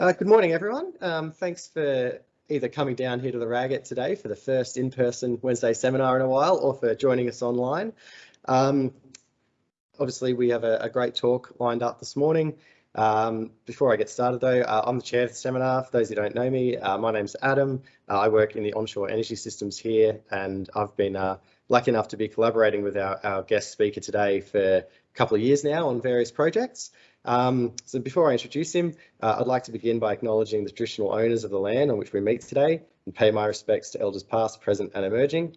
Uh, good morning, everyone. Um, thanks for either coming down here to the RAGET today for the first in-person Wednesday seminar in a while or for joining us online. Um, obviously, we have a, a, great talk lined up this morning. Um, before I get started though, uh, I'm the chair of the seminar. For those who don't know me, uh, my name's Adam. Uh, I work in the onshore energy systems here and I've been uh, lucky enough to be collaborating with our, our guest speaker today for a couple of years now on various projects. Um, so before I introduce him, uh, I'd like to begin by acknowledging the traditional owners of the land on which we meet today and pay my respects to elders past, present and emerging.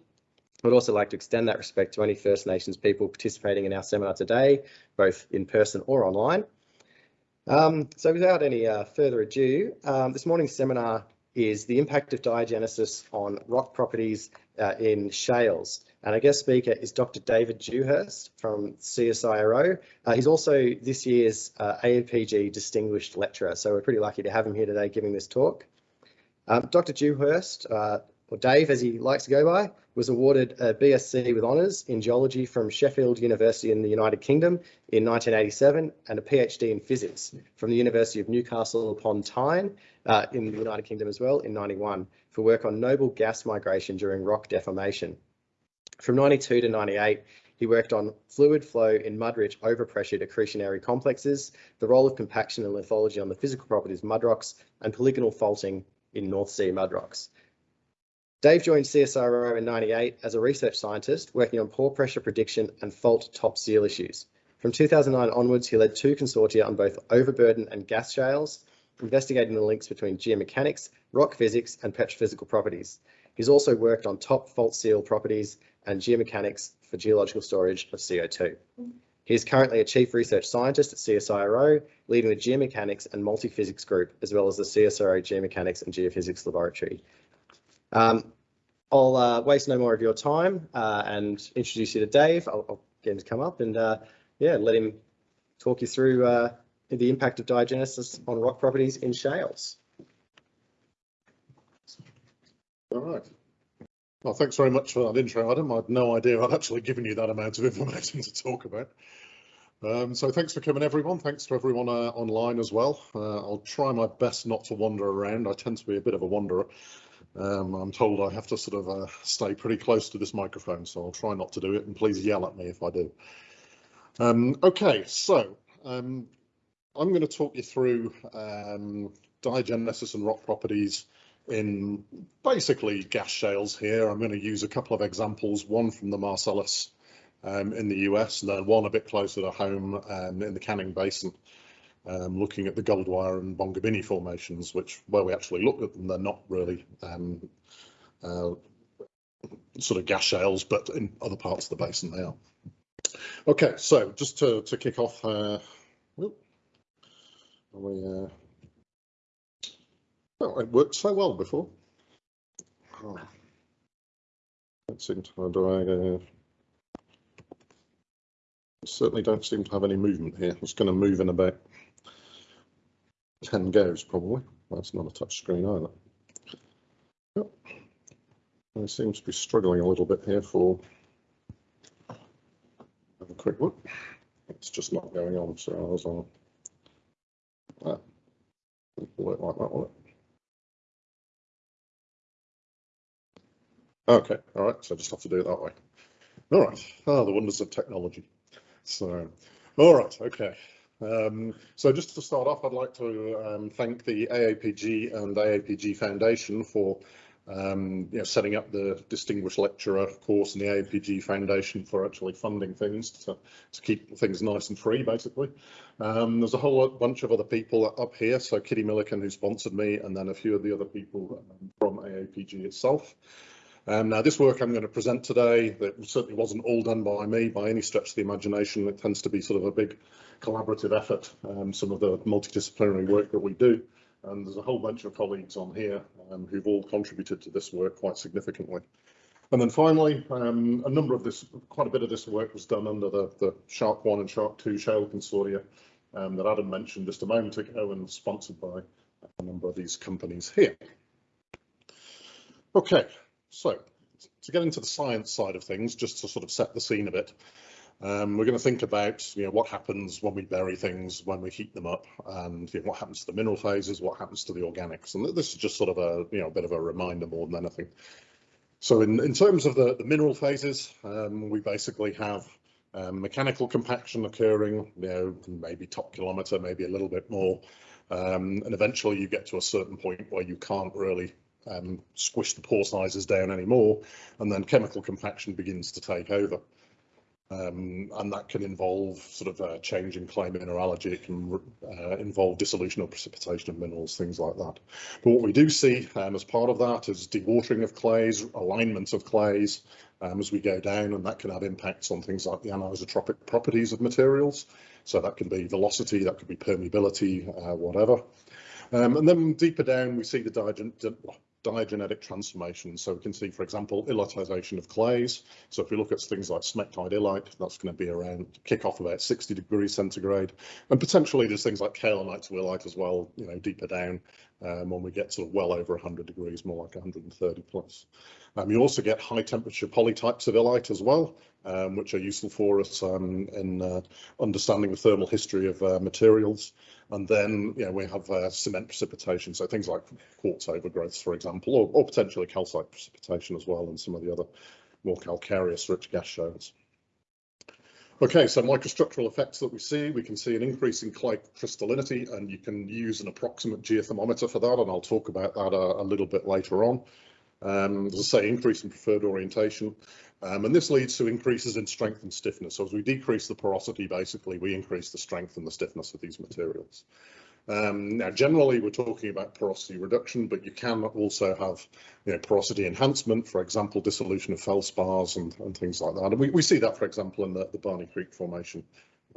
I'd also like to extend that respect to any First Nations people participating in our seminar today, both in person or online. Um, so without any uh, further ado, um, this morning's seminar is the impact of diagenesis on rock properties uh, in shales. And our guest speaker is Dr. David Dewhurst from CSIRO. Uh, he's also this year's uh, AAPG Distinguished Lecturer, so we're pretty lucky to have him here today giving this talk. Um, Dr. Dewhurst, uh, or Dave as he likes to go by, was awarded a BSc with honours in geology from Sheffield University in the United Kingdom in 1987 and a PhD in physics from the University of Newcastle upon Tyne uh, in the United Kingdom as well in 91 for work on noble gas migration during rock deformation. From 92 to 98, he worked on fluid flow in mud-rich overpressured accretionary complexes, the role of compaction and lithology on the physical properties of mudrocks, and polygonal faulting in North Sea mudrocks. Dave joined CSIRO in 98 as a research scientist working on pore pressure prediction and fault top seal issues. From 2009 onwards, he led two consortia on both overburden and gas shales, investigating the links between geomechanics, rock physics, and petrophysical properties. He's also worked on top fault seal properties and geomechanics for geological storage of CO2. He is currently a chief research scientist at CSIRO, leading the geomechanics and multi-physics group, as well as the CSIRO geomechanics and geophysics laboratory. Um, I'll uh, waste no more of your time uh, and introduce you to Dave. I'll, I', get him to come up and uh, yeah, let him talk you through uh, the impact of diagenesis on rock properties in shales. All right. Well, thanks very much for that intro, Adam. I had no idea I'd actually given you that amount of information to talk about. Um, so thanks for coming, everyone. Thanks to everyone uh, online as well. Uh, I'll try my best not to wander around. I tend to be a bit of a wanderer. Um, I'm told I have to sort of uh, stay pretty close to this microphone, so I'll try not to do it, and please yell at me if I do. Um, okay, so um, I'm going to talk you through um, diagenesis and rock properties in basically gas shales here. I'm going to use a couple of examples, one from the Marcellus um, in the US and then one a bit closer to home um, in the Canning Basin, um, looking at the Goldwyer and Bongabinni formations, which where we actually look at them, they're not really um, uh, sort of gas shales, but in other parts of the basin they are. Okay, so just to, to kick off, uh, we uh, Oh, it worked so well before. Oh. Don't seem to, do uh, certainly don't seem to have any movement here. It's going to move in about 10 goes probably. That's not a touch screen either. Yep. I seem to be struggling a little bit here for have a quick look. It's just not going on, so I was on that. Work like that, will it? Okay, all right, so I just have to do it that way. All right, ah, the wonders of technology. So, all right, okay. Um, so just to start off, I'd like to um, thank the AAPG and AAPG Foundation for um, you know, setting up the Distinguished Lecturer of course in the AAPG Foundation for actually funding things to, to keep things nice and free, basically. Um, there's a whole bunch of other people up here. So Kitty Milliken, who sponsored me, and then a few of the other people um, from AAPG itself. Um, now, this work I'm going to present today, that certainly wasn't all done by me by any stretch of the imagination. It tends to be sort of a big collaborative effort, um, some of the multidisciplinary work that we do. And there's a whole bunch of colleagues on here um, who've all contributed to this work quite significantly. And then finally, um, a number of this, quite a bit of this work was done under the, the Shark 1 and Shark 2 shale consortia um, that Adam mentioned just a moment ago and sponsored by a number of these companies here. Okay, so to get into the science side of things, just to sort of set the scene a bit, Um, we're going to think about you know what happens when we bury things, when we heat them up, and you know, what happens to the mineral phases, what happens to the organics. And this is just sort of a you know a bit of a reminder more than anything. So in, in terms of the, the mineral phases, um, we basically have um, mechanical compaction occurring, you know, maybe top kilometre, maybe a little bit more. Um, and eventually you get to a certain point where you can't really um, squish the pore sizes down anymore, and then chemical compaction begins to take over. Um, and that can involve sort of a change in clay mineralogy. It can uh, involve dissolution or precipitation of minerals, things like that. But what we do see um, as part of that is dewatering of clays, alignment of clays um, as we go down, and that can have impacts on things like the anisotropic properties of materials. So that can be velocity, that could be permeability, uh, whatever. Um, and then deeper down, we see the diagenetic transformation. So we can see, for example, illitization of clays. So if we look at things like smectite illite, that's going to be around kick off about 60 degrees centigrade. And potentially there's things like kaolinite to illite as well, you know, deeper down um, when we get sort of well over 100 degrees, more like 130 plus. Um, you also get high temperature polytypes of illite as well, um, which are useful for us um, in uh, understanding the thermal history of uh, materials. And then, you know, we have uh, cement precipitation, so things like quartz overgrowths, for example, or, or, potentially calcite precipitation as well, and some of the other more calcareous rich gas shales. Okay, so microstructural effects that we see, we can see an increase in clay crystallinity, and you can use an approximate geothermometer for that, and I'll talk about that a, a little bit later on. Um, as I say, increase in preferred orientation. Um, and this leads to increases in strength and stiffness. So as we decrease the porosity, basically, we increase the strength and the stiffness of these materials. Um, now, generally, we're talking about porosity reduction, but you can also have you know, porosity enhancement, for example, dissolution of feldspars and, and things like that. And we, we see that, for example, in the, the Barney Creek Formation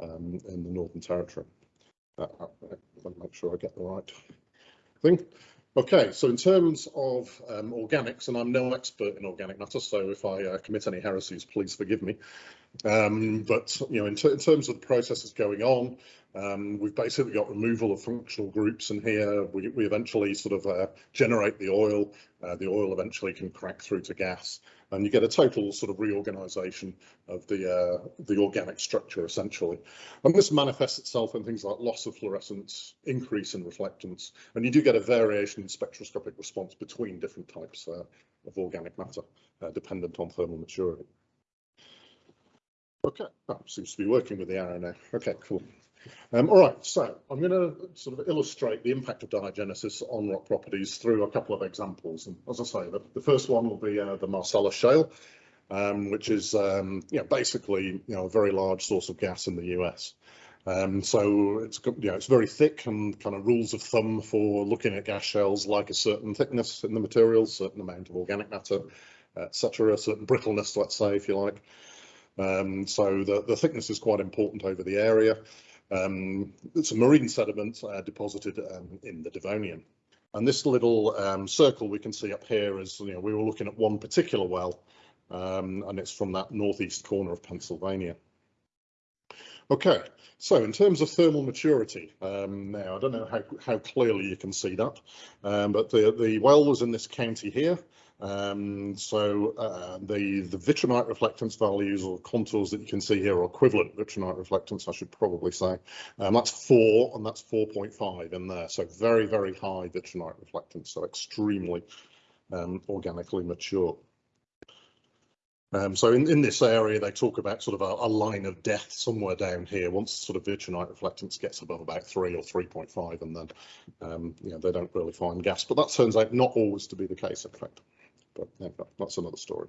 um, in the Northern Territory. Uh, uh let me make sure I get the right thing. Okay, so in terms of um, organics, and I'm no expert in organic matter, so if I uh, commit any heresies, please forgive me. Um, but you know, in, in, terms of the processes going on, um, we've basically got removal of functional groups in here. We, we eventually sort of uh, generate the oil. Uh, the oil eventually can crack through to gas, and you get a total sort of reorganisation of the uh, the organic structure essentially. And this manifests itself in things like loss of fluorescence, increase in reflectance, and you do get a variation in spectroscopic response between different types uh, of organic matter, uh, dependent on thermal maturity. Okay, that seems to be working with the now. Okay, cool. Um, all right, so I'm going to sort of illustrate the impact of diagenesis on rock properties through a couple of examples. And as I say, the, the first one will be uh, the Marcellus Shale, um, which is um, you know, basically you know, a very large source of gas in the US. Um, so it's you know, it's very thick and kind of rules of thumb for looking at gas shales like a certain thickness in the material, certain amount of organic matter, etc., a certain brittleness, let's say, if you like. Um, so the, the thickness is quite important over the area. Um, a marine sediment uh, deposited um, in the Devonian. And this little um, circle we can see up here is, you know, we were looking at one particular well, um, and it's from that northeast corner of Pennsylvania. Okay, so in terms of thermal maturity, um, now I don't know how, how clearly you can see that, um, but the, the well was in this county here. Um, so uh, the, the vitrinite reflectance values or contours that you can see here are equivalent vitrinite reflectance, I should probably say. Um, that's four and that's 4.5 in there. So very, very high vitrinite reflectance, so extremely um, organically mature. Um, so in, in this area, they talk about sort of a, a, line of death somewhere down here. Once sort of vitrinite reflectance gets above about three or 3.5, and then um, you know, they don't really find gas. But that turns out not always to be the case, in fact but that's another story.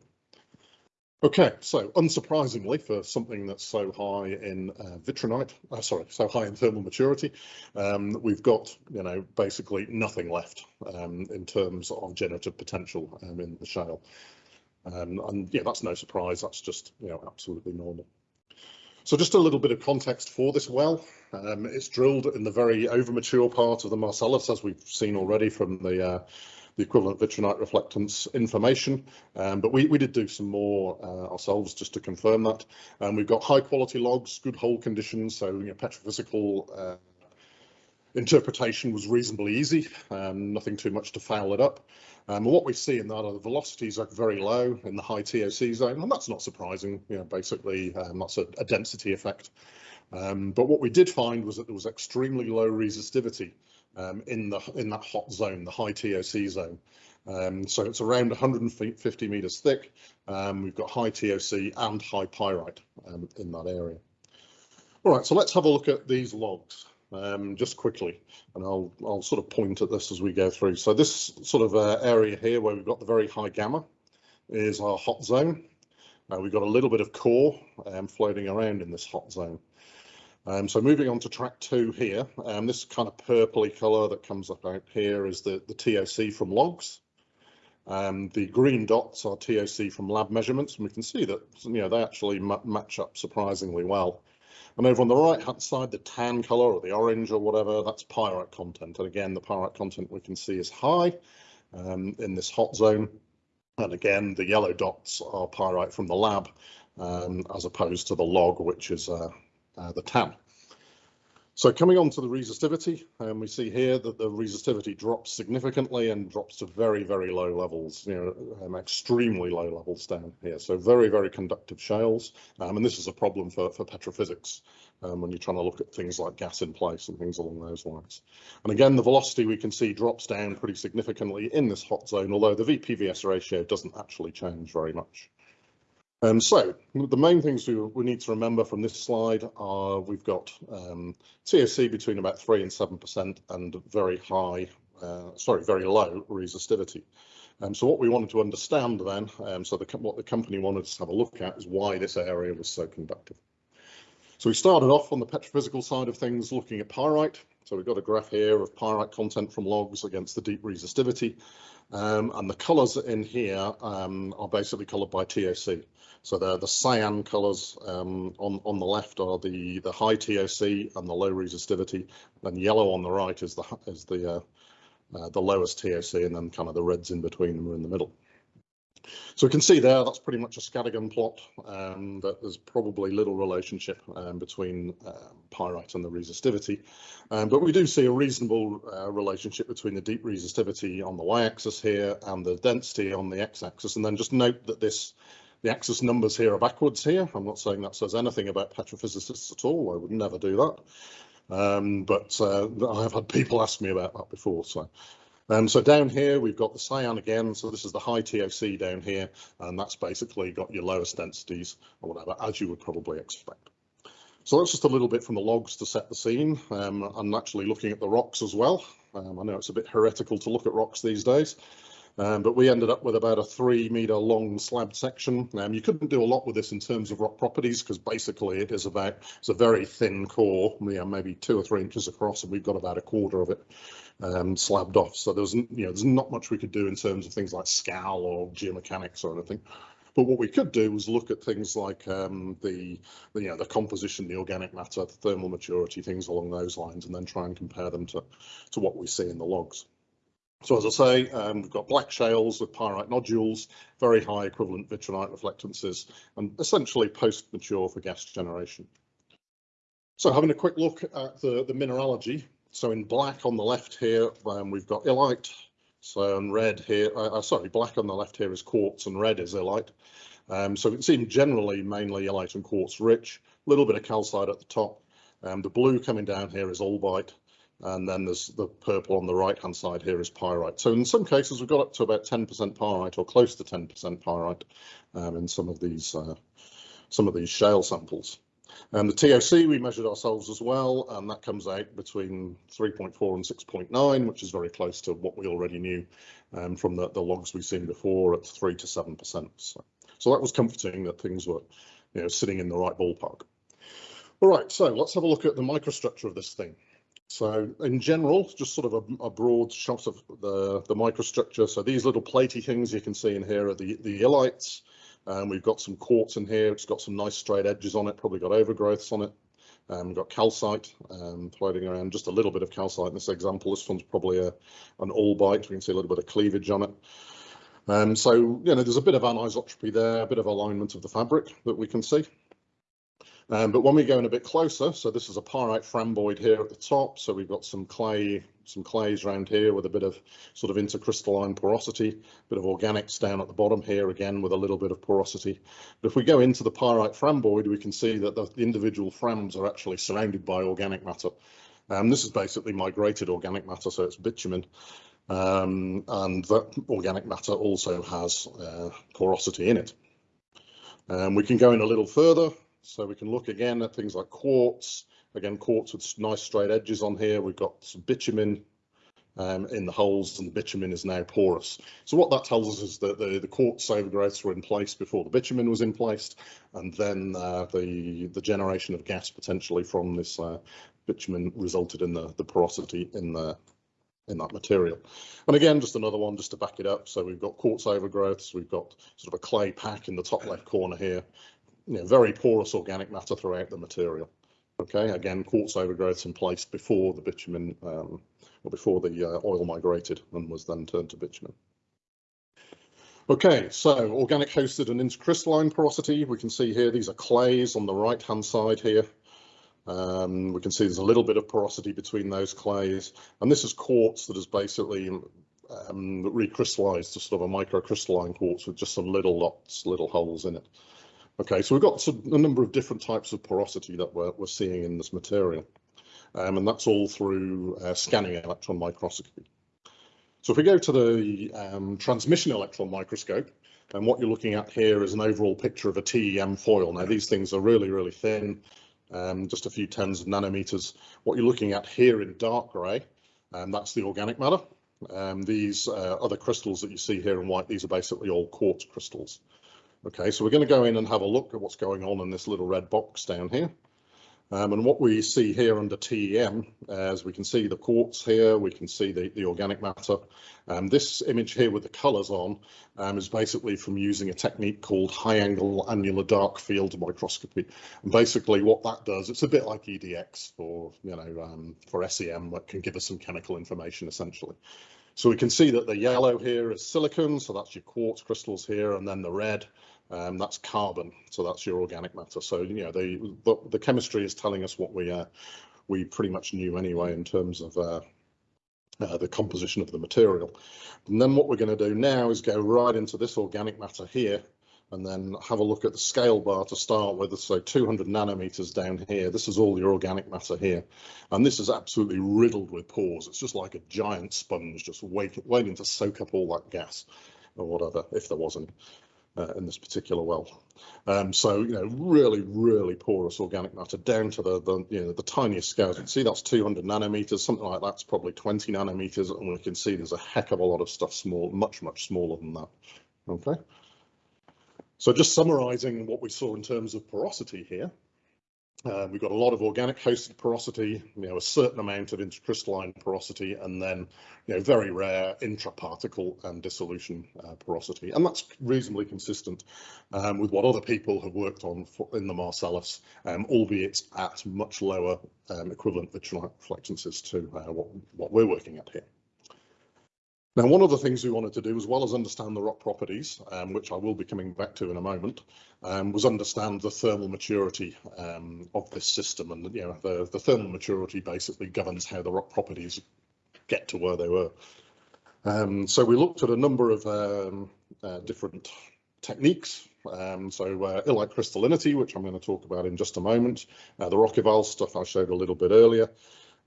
Okay, so unsurprisingly for something that's so high in uh, vitrinite, uh, sorry, so high in thermal maturity, um, we've got, you know, basically nothing left um, in terms of generative potential um, in the shale. Um, and yeah, that's no surprise, that's just, you know, absolutely normal. So just a little bit of context for this well. Um, it's drilled in the very overmature part of the Marcellus, as we've seen already from the uh, the equivalent vitrinite reflectance information. Um, but we, we did do some more uh, ourselves just to confirm that. And we've got high quality logs, good hole conditions, so you know, petrophysical uh, interpretation was reasonably easy, um, nothing too much to foul it up. Um, what we see in that are the velocities are very low in the high TOC zone, and that's not surprising. You know, basically, um, that's a, a, density effect. Um, but what we did find was that there was extremely low resistivity um, in the in that hot zone, the high TOC zone. Um, so it's around 150 meters thick. Um, we've got high TOC and high pyrite in that area. All right, so let's have a look at these logs um, just quickly, and I'll I'll sort of point at this as we go through. So this sort of uh, area here where we've got the very high gamma is our hot zone. Uh, we've got a little bit of core um, floating around in this hot zone. Um, so moving on to track two here, um, this kind of purpley colour that comes up out here is the, the TOC from logs. Um, the green dots are TOC from lab measurements, and we can see that you know they actually match up surprisingly well. And over on the right hand side, the tan color or the orange or whatever, that's pyrite content. And again, the pyrite content we can see is high um, in this hot zone. And again, the yellow dots are pyrite from the lab, um, as opposed to the log, which is uh, uh, the tan. So coming on to the resistivity, um, we see here that the resistivity drops significantly and drops to very, very low levels, you know, um, extremely low levels down here. So very, very conductive shales. Um, and this is a problem for, for petrophysics um, when you're trying to look at things like gas in place and things along those lines. And again, the velocity we can see drops down pretty significantly in this hot zone, although the VPVS ratio doesn't actually change very much. Um, so the main things we, we, need to remember from this slide are we've got um, TOC between about 3 and 7% and very high, uh, sorry, very low resistivity. Um, so what we wanted to understand then, um, so the, what the company wanted us to have a look at is why this area was so conductive. So we started off on the petrophysical side of things looking at pyrite. So we've got a graph here of pyrite content from logs against the deep resistivity. Um, and the colours in here um, are basically coloured by TOC. So the the cyan colours um, on on the left are the the high TOC and the low resistivity, and yellow on the right is the is the uh, uh, the lowest TOC, and then kind of the reds in between them are in the middle. So we can see there that's pretty much a scattergun plot, um, that there's probably little relationship um, between uh, pyrite and the resistivity, um, but we do see a reasonable uh, relationship between the deep resistivity on the y-axis here and the density on the x-axis, and then just note that this the axis numbers here are backwards here. I'm not saying that says anything about petrophysicists at all. I would never do that. Um, but uh, I have had people ask me about that before. So, um, so down here we've got the cyan again. So this is the high TOC down here, and that's basically got your lowest densities or whatever, as you would probably expect. So that's just a little bit from the logs to set the scene. Um, I'm actually looking at the rocks as well. Um, I know it's a bit heretical to look at rocks these days, um, but we ended up with about a three meter long slab section. Um, you couldn't do a lot with this in terms of rock properties because basically it is about, it's a very thin core, you know, maybe two or three inches across and we've got about a quarter of it um, slabbed off. So there's, you know, there's not much we could do in terms of things like SCAL or geomechanics or anything. But what we could do was look at things like um, the, the, you know, the composition, the organic matter, the thermal maturity, things along those lines, and then try and compare them to, to what we see in the logs. So as I say, um, we've got black shales with pyrite nodules, very high equivalent vitrinite reflectances, and essentially post-mature for gas generation. So having a quick look at the, the mineralogy. So in black on the left here, um, we've got illite. So in red here, uh, uh, sorry, black on the left here is quartz and red is illite. Um, so it seems generally mainly illite and quartz rich, a little bit of calcite at the top. Um, the blue coming down here is albite, and then there's the purple on the right hand side here is pyrite. So in some cases we've got up to about 10% pyrite or close to 10% pyrite um, in some of these uh, some of these shale samples. And the TOC we measured ourselves as well, and that comes out between 3.4 and 6.9, which is very close to what we already knew um, from the, the logs we've seen before at 3 to 7%. So, so that was comforting that things were you know, sitting in the right ballpark. All right, so let's have a look at the microstructure of this thing. So in general, just sort of a, a, broad shot of the, the microstructure. So these little platy things you can see in here are the, the illites. Um, we've got some quartz in here. It's got some nice straight edges on it, probably got overgrowths on it. Um, we've got calcite um, floating around, just a little bit of calcite in this example. This one's probably a, an albite. We can see a little bit of cleavage on it. Um, so, you know, there's a bit of anisotropy there, a bit of alignment of the fabric that we can see. Um, but when we go in a bit closer, so this is a pyrite framboid here at the top. So we've got some clay, some clays around here with a bit of sort of intercrystalline porosity, bit of organics down at the bottom here again with a little bit of porosity. But if we go into the pyrite framboid, we can see that the individual frams are actually surrounded by organic matter. Um, this is basically migrated organic matter, so it's bitumen. Um, and that organic matter also has uh, porosity in it. Um, we can go in a little further so we can look again at things like quartz. Again, quartz with nice straight edges on here. We've got some bitumen um, in the holes and the bitumen is now porous. So what that tells us is that the, the quartz overgrowths were in place before the bitumen was in place and then uh, the, the generation of gas potentially from this uh, bitumen resulted in the, the porosity in the in that material. And again, just another one just to back it up. So we've got quartz overgrowths, we've got sort of a clay pack in the top left corner here, you know, very porous organic matter throughout the material. Okay, again, quartz overgrowths in place before the bitumen, um, or before the uh, oil migrated and was then turned to bitumen. Okay, so organic hosted and intercrystalline porosity, we can see here, these are clays on the right hand side here. Um, we can see there's a little bit of porosity between those clays, and this is quartz that is basically um, recrystallized to sort of a microcrystalline quartz with just some little lots, little holes in it. Okay, so we've got a number of different types of porosity that we're, we're seeing in this material, um, and that's all through uh, scanning electron microscopy. So if we go to the um, transmission electron microscope, and what you're looking at here is an overall picture of a TEM foil. Now these things are really, really thin, um, just a few tens of nanometers. What you're looking at here in dark grey, um, that's the organic matter. Um, these uh, other crystals that you see here in white, these are basically all quartz crystals. Okay, so we're going to go in and have a look at what's going on in this little red box down here. Um, and what we see here under TEM, as we can see the quartz here, we can see the, the organic matter. Um, this image here with the colours on um, is basically from using a technique called high angle annular dark field microscopy. And basically what that does, it's a bit like EDX for, you know, um, for SEM that can give us some chemical information essentially. So we can see that the yellow here is silicon, so that's your quartz crystals here, and then the red um, that's carbon, so that's your organic matter. So you know the the, the chemistry is telling us what we uh, we pretty much knew anyway in terms of uh, uh, the composition of the material. And then what we're going to do now is go right into this organic matter here and then have a look at the scale bar to start with. So 200 nanometers down here. This is all your organic matter here. And this is absolutely riddled with pores. It's just like a giant sponge just waiting, waiting to soak up all that gas or whatever, if there was any uh, in this particular well. Um, so, you know, really, really porous organic matter down to the, the, you know, the tiniest scales. You can see that's 200 nanometers, something like that's probably 20 nanometers, and we can see there's a heck of a lot of stuff small, much, much smaller than that. Okay. So just summarizing what we saw in terms of porosity here, uh, we've got a lot of organic hosted porosity, you know, a certain amount of intercrystalline porosity, and then, you know, very rare intraparticle and dissolution uh, porosity. And that's reasonably consistent um, with what other people have worked on for, in the Marcellus, um, albeit at much lower um, equivalent vitrinite reflectances to uh, what, what we're working at here. Now, one of the things we wanted to do, as well as understand the rock properties, um, which I will be coming back to in a moment, um, was understand the thermal maturity um, of this system. And you know, the, the thermal maturity basically governs how the rock properties get to where they were. Um, so we looked at a number of um, uh, different techniques. Um, so uh, illite crystallinity, which I'm going to talk about in just a moment, uh, the Rock-Eval stuff I showed a little bit earlier,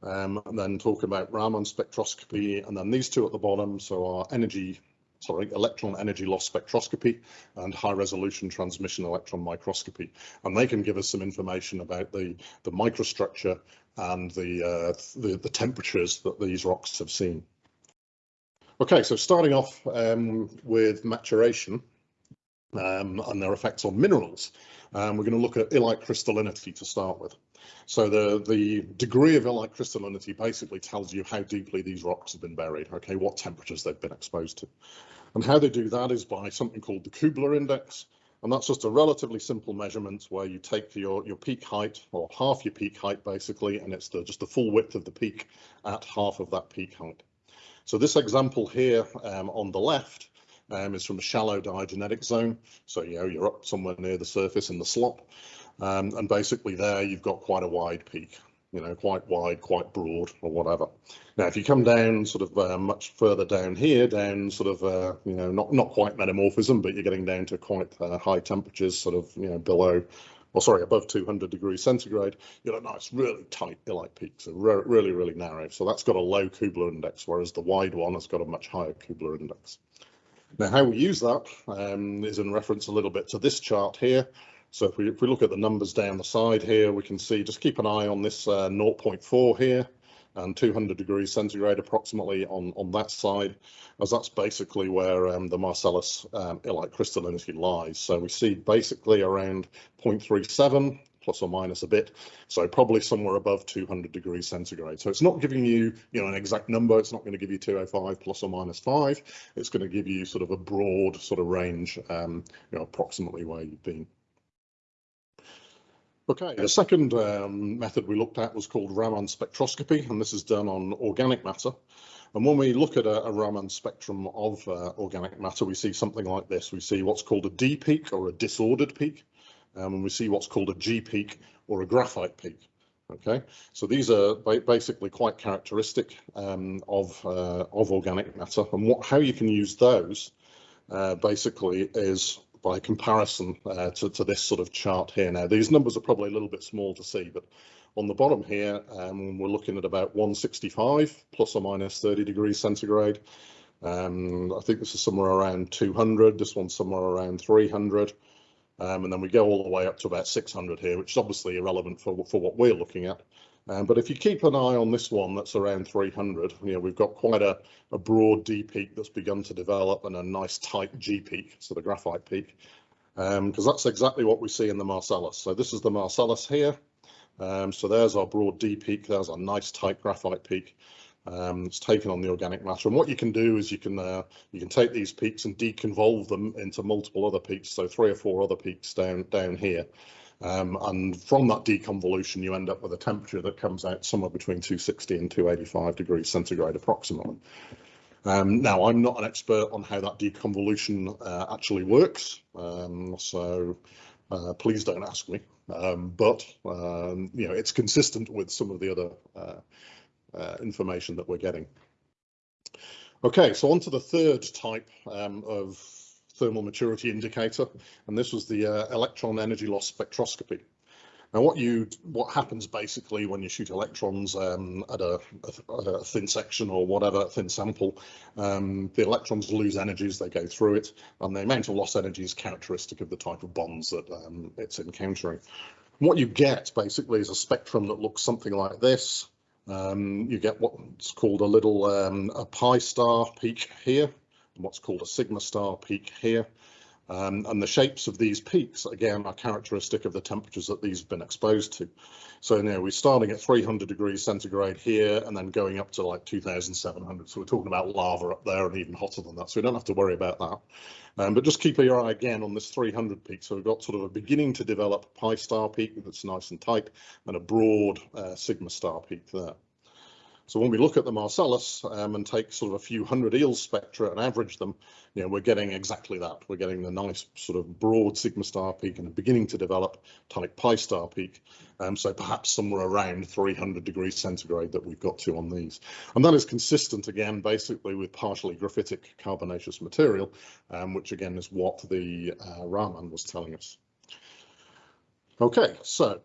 um, and then talk about Raman spectroscopy, and then these two at the bottom, so our energy, sorry, electron energy loss spectroscopy and high resolution transmission electron microscopy. And they can give us some information about the, the microstructure and the, uh, the, the temperatures that these rocks have seen. Okay, so starting off um, with maturation um, and their effects on minerals, um, we're going to look at illite crystallinity to start with. So the, the degree of illite crystallinity basically tells you how deeply these rocks have been buried, okay, what temperatures they've been exposed to. And how they do that is by something called the Kubler index. And that's just a relatively simple measurement where you take your, your peak height or half your peak height basically, and it's the, just the full width of the peak at half of that peak height. So this example here um, on the left um, is from a shallow diagenetic zone. So, you know, you're up somewhere near the surface in the slop. Um, and basically there you've got quite a wide peak, you know, quite wide, quite broad or whatever. Now, if you come down sort of uh, much further down here, down sort of, uh, you know, not, not quite metamorphism, but you're getting down to quite uh, high temperatures, sort of, you know, below, or sorry, above 200 degrees centigrade, you get a nice, really tight Illite peak, so re really, really narrow. So that's got a low Kubler index, whereas the wide one has got a much higher Kubler index. Now, how we use that um, is in reference a little bit to this chart here. So if we, if we look at the numbers down the side here, we can see, just keep an eye on this uh, 0.4 here and 200 degrees centigrade approximately on, on that side, as that's basically where um, the Marcellus um, illite crystallinity lies. So we see basically around 0.37 plus or minus a bit. So probably somewhere above 200 degrees centigrade. So it's not giving you, you know, an exact number. It's not going to give you 205 plus or minus five. It's going to give you sort of a broad sort of range, um, you know, approximately where you've been. Okay, the second um, method we looked at was called Raman spectroscopy, and this is done on organic matter. And when we look at a, a Raman spectrum of uh, organic matter, we see something like this. We see what's called a D peak or a disordered peak, um, and we see what's called a G peak or a graphite peak. Okay, so these are ba basically quite characteristic um, of uh, of organic matter, and what how you can use those uh, basically is by comparison uh, to, to, this sort of chart here. Now, these numbers are probably a little bit small to see, but on the bottom here, um, we're looking at about 165 plus or minus 30 degrees centigrade. Um, I think this is somewhere around 200. This one's somewhere around 300. Um, and then we go all the way up to about 600 here, which is obviously irrelevant for, for what we're looking at. Um, but if you keep an eye on this one that's around 300, you know, we've got quite a, a broad D peak that's begun to develop and a nice tight G peak, so the graphite peak, because um, that's exactly what we see in the Marcellus. So this is the Marcellus here. Um, so there's our broad D peak, there's our nice tight graphite peak. Um, it's taken on the organic matter. And what you can do is you can uh, you can take these peaks and deconvolve them into multiple other peaks, so three or four other peaks down down here. Um, and from that deconvolution, you end up with a temperature that comes out somewhere between 260 and 285 degrees centigrade approximately. Um, now, I'm not an expert on how that deconvolution uh, actually works, um, so uh, please don't ask me. Um, but um, you know, it's consistent with some of the other uh, uh information that we're getting. Okay, so on to the third type um, of thermal maturity indicator, and this was the uh, electron energy loss spectroscopy. Now, what you what happens basically when you shoot electrons um, at, a, a, thin section or whatever thin sample, um, the electrons lose energy as they go through it, and the amount of lost energy is characteristic of the type of bonds that um, it's encountering. What you get basically is a spectrum that looks something like this. Um, you get what's called a little um, a pi star peak here, what's called a sigma star peak here. Um, and the shapes of these peaks, again, are characteristic of the temperatures that these have been exposed to. So you know, we're starting at 300 degrees centigrade here and then going up to like 2,700. So we're talking about lava up there and even hotter than that. So we don't have to worry about that. Um, but just keep your eye again on this 300 peak. So we've got sort of a beginning to develop pi star peak that's nice and tight and a broad uh, sigma star peak there. So when we look at the Marcellus um, and take sort of a few hundred EELS spectra and average them, you know, we're getting exactly that. We're getting the nice sort of broad sigma star peak and beginning to develop tonic pi star peak. Um, so perhaps somewhere around 300 degrees centigrade that we've got to on these. And that is consistent again, basically with partially graphitic carbonaceous material, um, which again is what the uh, Raman was telling us. Okay, so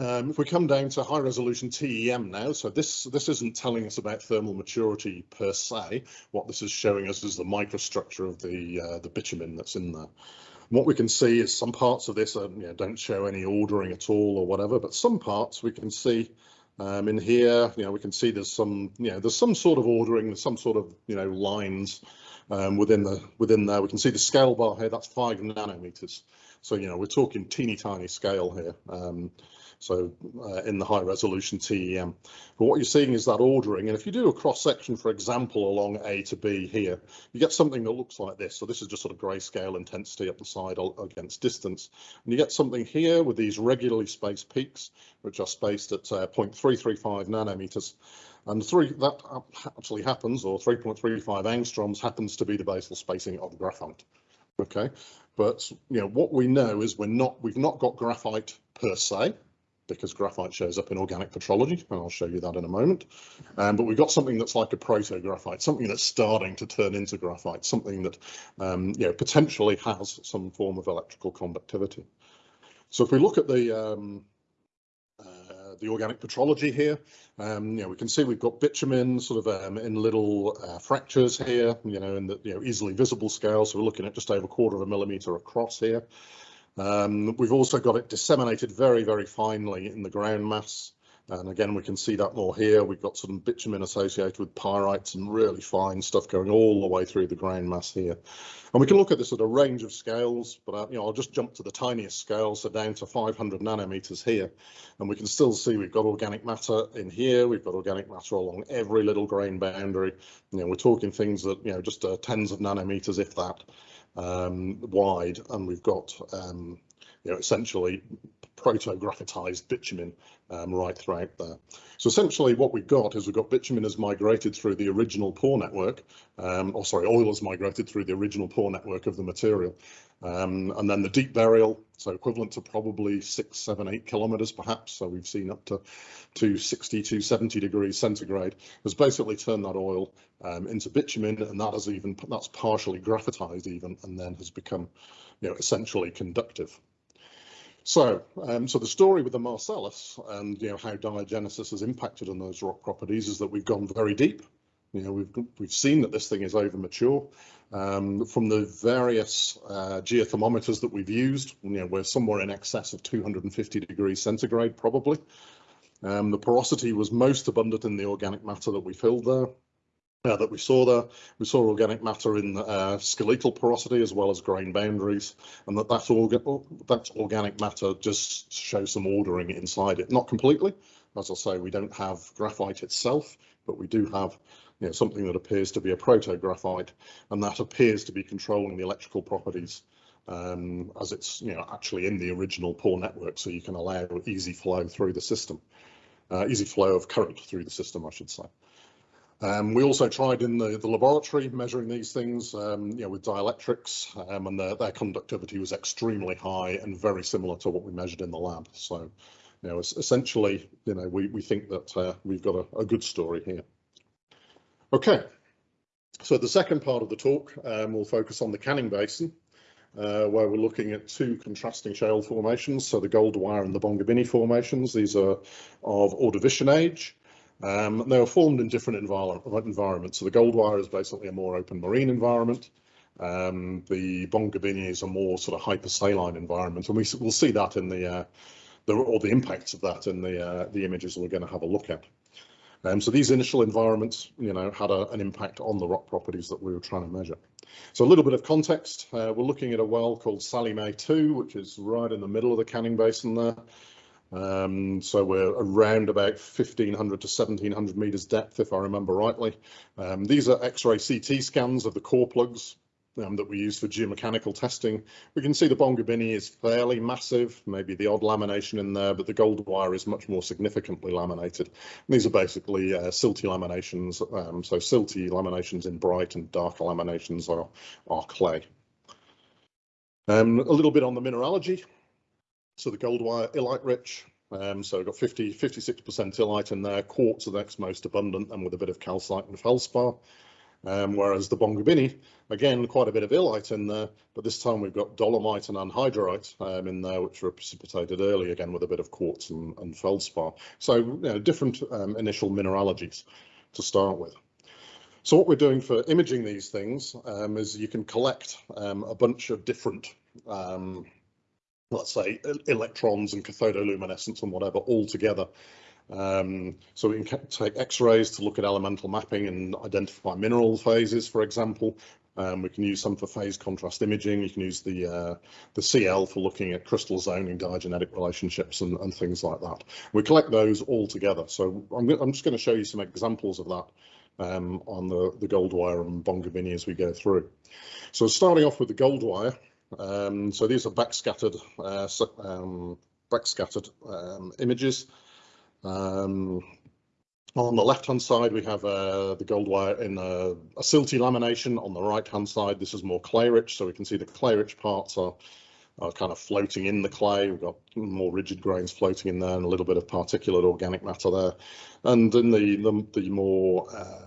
um, if we come down to high resolution TEM now, so this this isn't telling us about thermal maturity per se. What this is showing us is the microstructure of the uh, the bitumen that's in there. what we can see is some parts of this are, you know, don't show any ordering at all or whatever, but some parts we can see um, in here, you know, we can see there's some, you know, there's some sort of ordering, there's some sort of, you know, lines um, within the within there. We can see the scale bar here, that's five nanometers. So, you know, we're talking teeny tiny scale here. Um, so uh, in the high resolution TEM. But what you're seeing is that ordering, and if you do a cross section, for example, along A to B here, you get something that looks like this. So this is just sort of grayscale intensity up the side against distance. And you get something here with these regularly spaced peaks, which are spaced at uh, 0.335 nanometers. And three that actually happens, or 3.35 angstroms happens to be the basal spacing of graphite. Okay, but you know what we know is we're not we've not got graphite per se because graphite shows up in organic petrology, and I'll show you that in a moment. Um, but we've got something that's like a proto-graphite, something that's starting to turn into graphite, something that um, you know potentially has some form of electrical conductivity. So if we look at the um, uh, the organic petrology here, um, you know, we can see we've got bitumen sort of um, in little uh, fractures here, you know, in the you know easily visible scale. So we're looking at just over a quarter of a millimeter across here. Um, we've also got it disseminated very, very finely in the ground mass. And again, we can see that more here. We've got some bitumen associated with pyrites and really fine stuff going all the way through the ground mass here. And we can look at this at a range of scales, but uh, you know, I'll just jump to the tiniest scale, so down to 500 nanometers here. And we can still see we've got organic matter in here. We've got organic matter along every little grain boundary. You know, we're talking things that, you know, just uh, tens of nanometers, if that um, wide, and we've got um, you know essentially proto-graphitized bitumen um, right throughout there. So essentially what we've got is we've got bitumen has migrated through the original pore network, um, or sorry, oil has migrated through the original pore network of the material. Um, and then the deep burial, so equivalent to probably six, seven, eight kilometers perhaps. So we've seen up to, to 60 to 70 degrees centigrade has basically turned that oil um, into bitumen and that has even, that's partially graphitized even, and then has become, you know, essentially conductive. So, um, so the story with the Marcellus and you know how diagenesis has impacted on those rock properties is that we've gone very deep. You know, we've we've seen that this thing is over mature. Um, from the various uh, geothermometers that we've used, you know, we're somewhere in excess of 250 degrees centigrade probably. Um, the porosity was most abundant in the organic matter that we filled there uh, that we saw there. We saw organic matter in uh, skeletal porosity as well as grain boundaries, and that that, orga that organic matter just shows some ordering inside it. Not completely, as I say, we don't have graphite itself, but we do have you know, something that appears to be a proto-graphite, and that appears to be controlling the electrical properties um, as it's you know actually in the original pore network, so you can allow easy flow through the system, uh, easy flow of current through the system, I should say. Um, we also tried in the, the laboratory measuring these things, um, you know, with dielectrics, um, and their, their conductivity was extremely high and very similar to what we measured in the lab. So, you know, essentially, you know, we, we think that uh, we've got a, a, good story here. Okay, so the second part of the talk um, will focus on the Canning Basin, uh, where we're looking at two contrasting shale formations, so the Goldwyer and the Bongabinni formations. These are of Ordovician age. Um, they were formed in different envir environments. So the Goldwyer is basically a more open marine environment. Um, the Bongabinni is a more sort of hypersaline environment, and we will see that in the, uh, the or the impacts of that in the uh, the images we're going to have a look at. Um, so these initial environments, you know, had a, an impact on the rock properties that we were trying to measure. So a little bit of context, uh, we're looking at a well called Sally Mae 2, which is right in the middle of the Canning Basin there. Um, so we're around about 1500 to 1700 meters depth, if I remember rightly. Um, these are X-ray CT scans of the core plugs um, that we use for geomechanical testing. We can see the Bongabinni is fairly massive, maybe the odd lamination in there, but the Goldwyer is much more significantly laminated. And these are basically uh, silty laminations, um, so silty laminations in bright and darker laminations are, are clay. Um, a little bit on the mineralogy. So the Goldwyer, illite rich. Um, so we've got 50, 56% illite in there. Quartz are the next most abundant and with a bit of calcite and feldspar. Um, whereas the Bongabinni, again, quite a bit of illite in there, but this time we've got dolomite and anhydrite um, in there, which were precipitated early, again, with a bit of quartz and, and feldspar. So, you know, different um, initial mineralogies to start with. So what we're doing for imaging these things um, is you can collect um, a bunch of different um, let's say electrons and cathodoluminescence and whatever all together. Um, so we can take X-rays to look at elemental mapping and identify mineral phases, for example. Um, we can use some for phase contrast imaging. You can use the uh, the CL for looking at crystal zoning, diagenetic relationships, and, and things like that. We collect those all together. So I'm, I'm just going to show you some examples of that um, on the the Goldwyer and Bongabinni as we go through. So starting off with the Goldwyer, um, so these are backscattered, uh, um, backscattered um, images. Um, On the left-hand side, we have uh, the Goldwyer in a, a silty lamination. On the right-hand side, this is more clay-rich, so we can see the clay-rich parts are, are kind of floating in the clay. We've got more rigid grains floating in there and a little bit of particulate organic matter there. And in the, the, the more uh,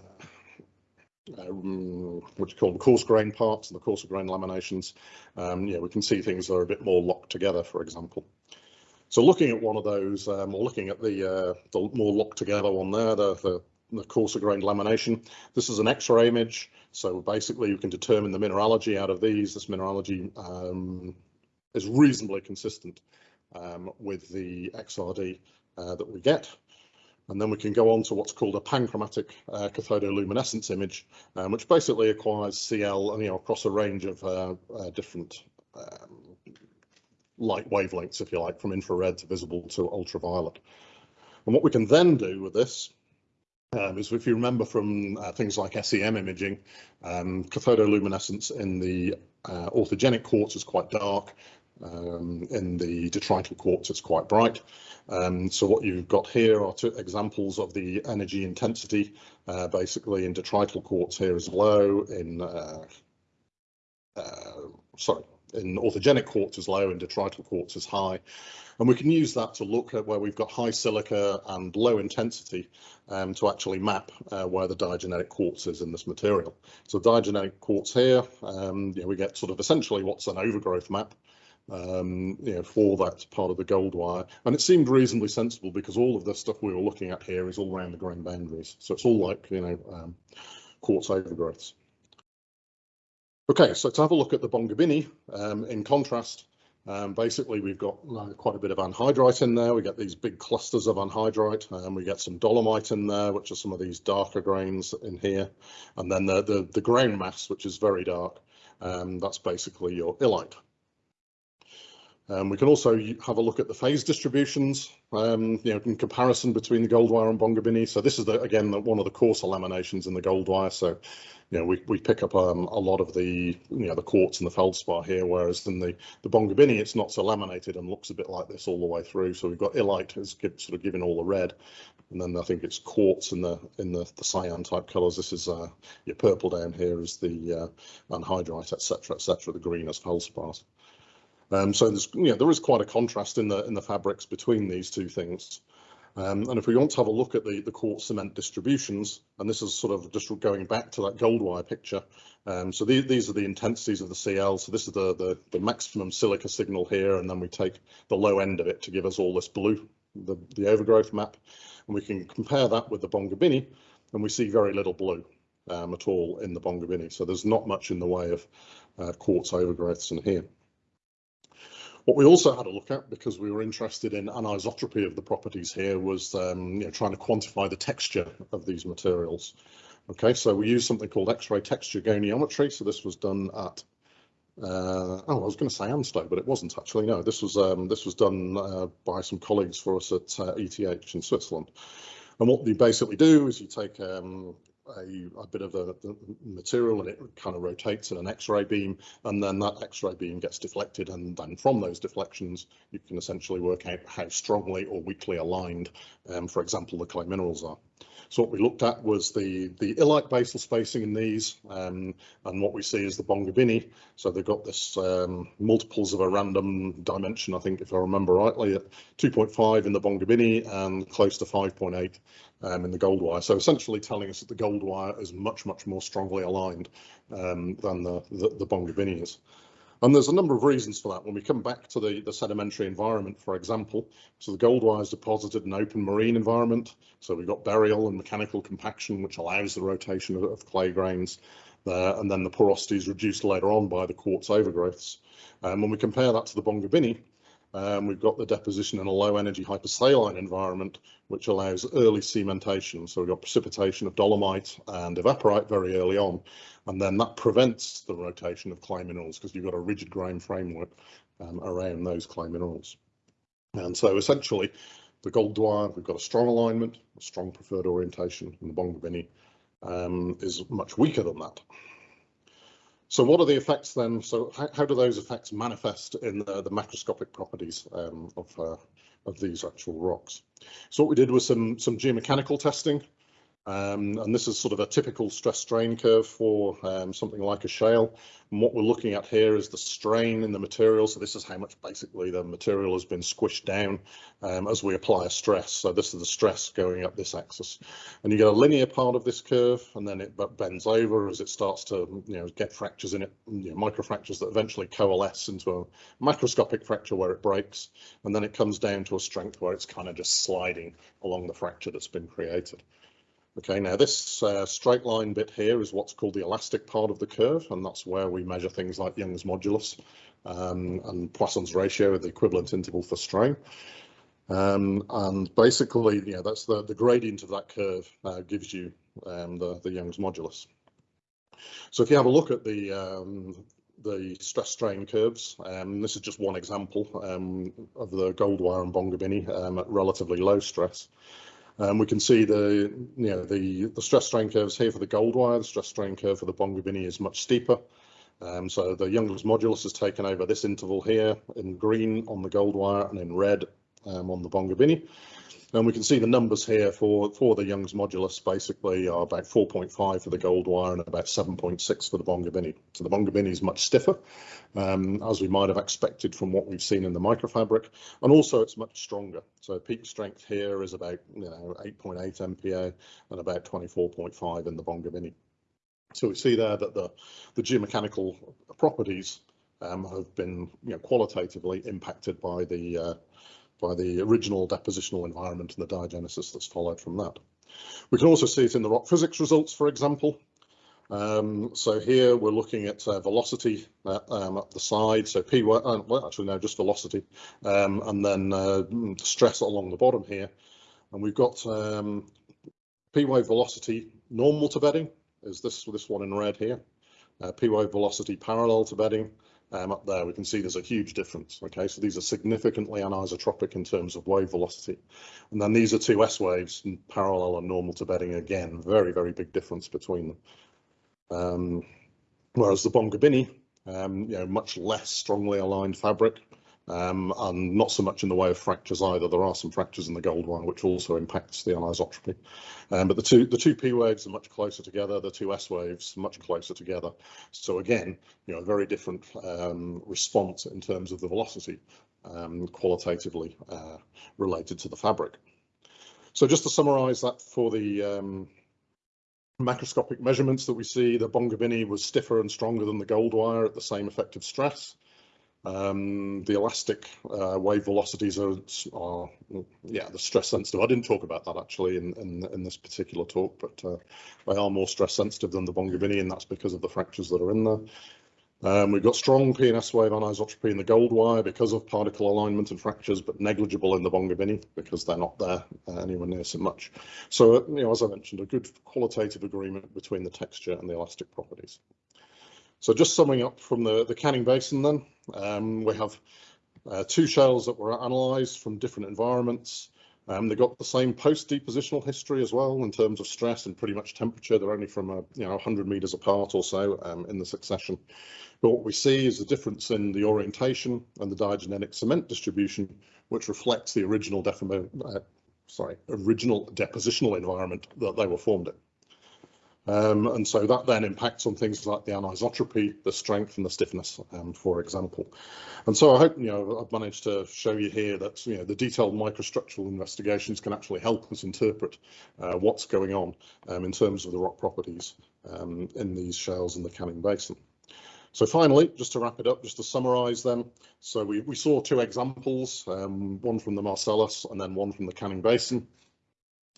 um, what you call the coarse grain parts and the coarser grain laminations, um, yeah, we can see things are a bit more locked together, for example. So looking at one of those, um, or looking at the, uh, the more locked together one there, the, the, the coarser grained lamination, this is an X-ray image. So basically you can determine the mineralogy out of these. This mineralogy um, is reasonably consistent um, with the XRD uh, that we get. And then we can go on to what's called a panchromatic uh, cathodoluminescence image, um, which basically acquires CL you know, across a range of uh, uh, different um, light wavelengths, if you like, from infrared to visible to ultraviolet. And what we can then do with this um, is if you remember from uh, things like SEM imaging, um, cathodoluminescence in the uh, authigenic quartz is quite dark, um, in the detrital quartz, it's quite bright. Um, so what you've got here are two examples of the energy intensity. Uh, basically, in detrital quartz here is low. In uh, uh, sorry, in authigenic quartz is low. In detrital quartz is high. And we can use that to look at where we've got high silica and low intensity um, to actually map uh, where the diagenetic quartz is in this material. So diagenetic quartz here, um, you know, we get sort of essentially what's an overgrowth map um, you know, for that part of the Goldwyer. And it seemed reasonably sensible because all of the stuff we were looking at here is all around the grain boundaries. So it's all like, you know, um, quartz overgrowths. Okay, so to have a look at the Bongabinni, um, in contrast, um, basically we've got uh, quite a bit of anhydrite in there. We get these big clusters of anhydrite and um, we get some dolomite in there, which are some of these darker grains in here. And then the, the, the grain mass, which is very dark, um, that's basically your illite. Um, we can also have a look at the phase distributions, um, you know, in comparison between the Goldwyer and Bongabinni. So this is the, again the, one of the coarser laminations in the Goldwyer. So, you know, we, we pick up um, a lot of the you know the quartz and the feldspar here, whereas in the the Bongabinni it's not so laminated and looks a bit like this all the way through. So we've got illite is sort of giving all the red, and then I think it's quartz in the in the, the cyan type colours. This is uh, your purple down here is the uh, anhydrite, etc., etc. The green is feldspars. Um, so there's, there is quite a contrast in the in the fabrics between these two things. Um, and if we want to have a look at the, the quartz cement distributions, and this is sort of just going back to that Goldwyer picture. Um, so these, these are the intensities of the CL. So this is the, the, the maximum silica signal here, and then we take the low end of it to give us all this blue, the, the overgrowth map. And we can compare that with the Bongabinni, and we see very little blue um, at all in the Bongabinni. So there's not much in the way of uh, quartz overgrowths in here. What we also had a look at, because we were interested in anisotropy of the properties here, was um, you know, trying to quantify the texture of these materials. Okay, so we used something called X-ray texture goniometry. So this was done at uh, oh, I was going to say ANSTO, but it wasn't actually. No, this was um, this was done uh, by some colleagues for us at uh, ETH in Switzerland. And what you basically do is you take um, a, a bit of the, material and it kind of rotates in an X-ray beam and then that X-ray beam gets deflected and then from those deflections you can essentially work out how strongly or weakly aligned, um, for example, the clay minerals are. So what we looked at was the, the illite basal spacing in these, um, and what we see is the Bongabinni. So they've got this um, multiples of a random dimension, I think, if I remember rightly, at 2.5 in the Bongabinni and close to 5.8 um, in the Goldwyer. So essentially telling us that the Goldwyer is much, much more strongly aligned um, than the, the, the is. And there's a number of reasons for that. When we come back to the, the sedimentary environment, for example, so the Goldwyer is deposited in open marine environment. So we've got burial and mechanical compaction, which allows the rotation of, of clay grains. Uh, and then the porosity is reduced later on by the quartz overgrowths. Um, when we compare that to the Bongabinni, um, we've got the deposition in a low energy hypersaline environment, which allows early cementation. So we've got precipitation of dolomite and evaporite very early on, and then that prevents the rotation of clay minerals because you've got a rigid grain framework um, around those clay minerals. And so essentially, the Goldwyer, we've got a strong alignment, a strong preferred orientation, and the Bongabinni um, is much weaker than that. So what are the effects then? So how, how do those effects manifest in the, the macroscopic properties um, of, uh, of these actual rocks? So what we did was some, some geomechanical testing. Um, and this is sort of a typical stress strain curve for um, something like a shale. And what we're looking at here is the strain in the material. So this is how much basically the material has been squished down um, as we apply a stress. So this is the stress going up this axis. And you get a linear part of this curve and then it bends over as it starts to you know, get fractures in it, you know, microfractures that eventually coalesce into a macroscopic fracture where it breaks. And then it comes down to a strength where it's kind of just sliding along the fracture that's been created. Okay, now this uh, straight line bit here is what's called the elastic part of the curve, and that's where we measure things like Young's modulus um, and Poisson's ratio, the equivalent interval for strain. Um, and basically, yeah, that's the, the gradient of that curve uh, gives you um, the, the Young's modulus. So if you have a look at the um, the stress strain curves, um, this is just one example um, of the Goldwyer and Bongabinni um, at relatively low stress. Um, we can see the you know the the stress strain curves here for the Goldwyer. The stress strain curve for the Bongabinni is much steeper. Um, so the Young's modulus has taken over this interval here in green on the Goldwyer and in red um, on the Bongabinni. And we can see the numbers here for, for the Young's modulus basically are about 4.5 for the Goldwyer and about 7.6 for the Bongabinni. So the Bongabinni is much stiffer, um, as we might have expected from what we've seen in the microfabric, and also it's much stronger. So peak strength here is about you know 8.8 MPa and about 24.5 in the Bongabinni. So we see there that the, the geomechanical properties um, have been you know, qualitatively impacted by the uh, by the original depositional environment and the diagenesis that's followed from that. We can also see it in the rock physics results, for example. Um, so here we're looking at uh, velocity uh, um, at the side, so P, uh, well actually no, just velocity, um, and then uh, stress along the bottom here. And we've got um, P wave velocity normal to bedding, is this, this one in red here. Uh, P wave velocity parallel to bedding, um, up there, we can see there's a huge difference. Okay, so these are significantly anisotropic in terms of wave velocity. And then these are two S waves, parallel and normal to bedding again, very, very big difference between them. Um, whereas the Bongabinni, um, you know, much less strongly aligned fabric, um, and not so much in the way of fractures either. There are some fractures in the Goldwyer, which also impacts the anisotropy. Um, but the two the two P waves are much closer together. The two S waves much closer together. So again, you know, a very different um, response in terms of the velocity, um, qualitatively uh, related to the fabric. So just to summarise that for the um, macroscopic measurements that we see, the Bongabinni was stiffer and stronger than the Goldwyer at the same effective stress. Um, the elastic uh, wave velocities are, are, yeah, the stress sensitive. I didn't talk about that actually in, in, in this particular talk, but uh, they are more stress sensitive than the Bongabinni, and that's because of the fractures that are in there. Um, we've got strong PNS wave anisotropy in the Goldwyer because of particle alignment and fractures, but negligible in the Bongabinni because they're not there uh, anywhere near so much. So, uh, you know, as I mentioned, a good qualitative agreement between the texture and the elastic properties. So just summing up from the, the Canning Basin then, um, we have uh, two shales that were analysed from different environments. Um, they got the same post-depositional history as well in terms of stress and pretty much temperature. They're only from a, you know 100 metres apart or so um, in the succession. But what we see is a difference in the orientation and the diagenetic cement distribution, which reflects the original, uh, sorry, original depositional environment that they were formed in. Um, and so that then impacts on things like the anisotropy, the strength and the stiffness, um, for example. And so I hope, you know, I've managed to show you here that, you know, the detailed microstructural investigations can actually help us interpret uh, what's going on um, in terms of the rock properties um, in these shales in the Canning Basin. So finally, just to wrap it up, just to summarise them. So we, we saw two examples, um, one from the Marcellus and then one from the Canning Basin.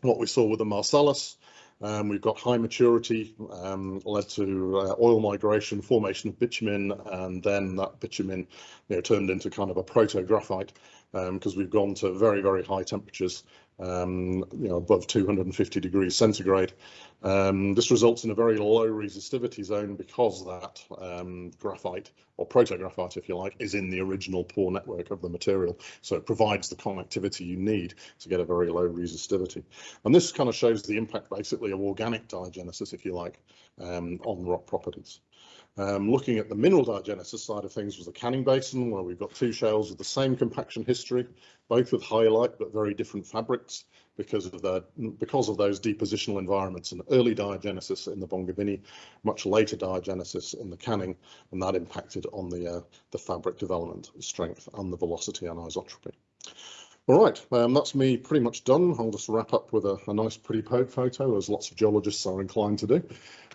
What we saw with the Marcellus um, we've got high maturity um, led to uh, oil migration, formation of bitumen, and then that bitumen you know, turned into kind of a proto-graphite because um, we've gone to very, very high temperatures um, you know, above 250 degrees centigrade. Um, this results in a very low resistivity zone because that um, graphite, or proto-graphite if you like, is in the original pore network of the material. So it provides the connectivity you need to get a very low resistivity. And this kind of shows the impact basically of organic diagenesis, if you like, um, on rock properties. Um, looking at the mineral diagenesis side of things was the Canning Basin, where we've got two shales with the same compaction history, both with illite but very different fabrics. because of the because of those depositional environments and early diagenesis in the Bongabinni, much later diagenesis in the Canning, and that impacted on the uh, the fabric development strength and the velocity anisotropy. All right, um, that's me pretty much done. I'll just wrap up with a, a nice pretty po- photo, as lots of geologists are inclined to do.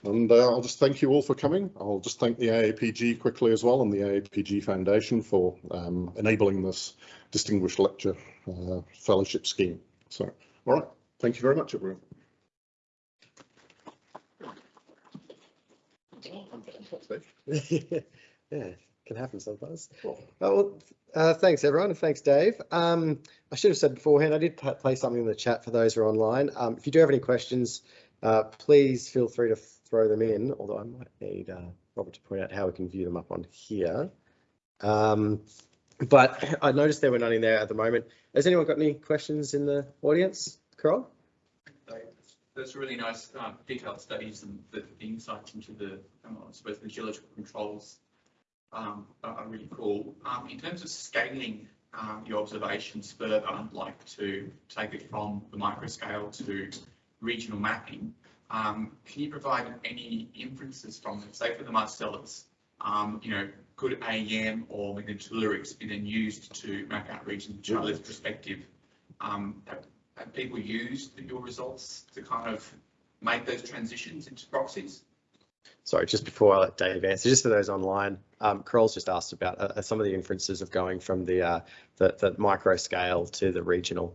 And uh, I'll just thank you all for coming. I'll just thank the AAPG quickly as well and the AAPG Foundation for um, enabling this distinguished lecture uh, fellowship scheme. So, all right, thank you very much, everyone. Yeah, can happen sometimes. Uh, Well, uh, thanks everyone, and thanks Dave. Um, I should have said beforehand, I did pa- place something in the chat for those who are online. Um, if you do have any questions, uh, please feel free to throw them in, although I might need uh, Robert to point out how we can view them up on here. Um, but I noticed there were none in there at the moment. Has anyone got any questions in the audience? Carol? Those really nice um, detailed studies and the the insights into the, um, I suppose, the geological controls um, are are really cool. Um, In terms of scaling um, your observations further, I'd like to take it from the micro scale to regional mapping, um, can you provide any inferences from, say, for the Marcellus? um, You know, could AEM or Tellurics be then used to map out regions from Charlie's perspective? Um, have have people used your results to kind of make those transitions into proxies? Sorry, just before I let Dave answer, just for those online, um, Carol's just asked about uh, some of the inferences of going from the, uh, the, the micro scale to the regional.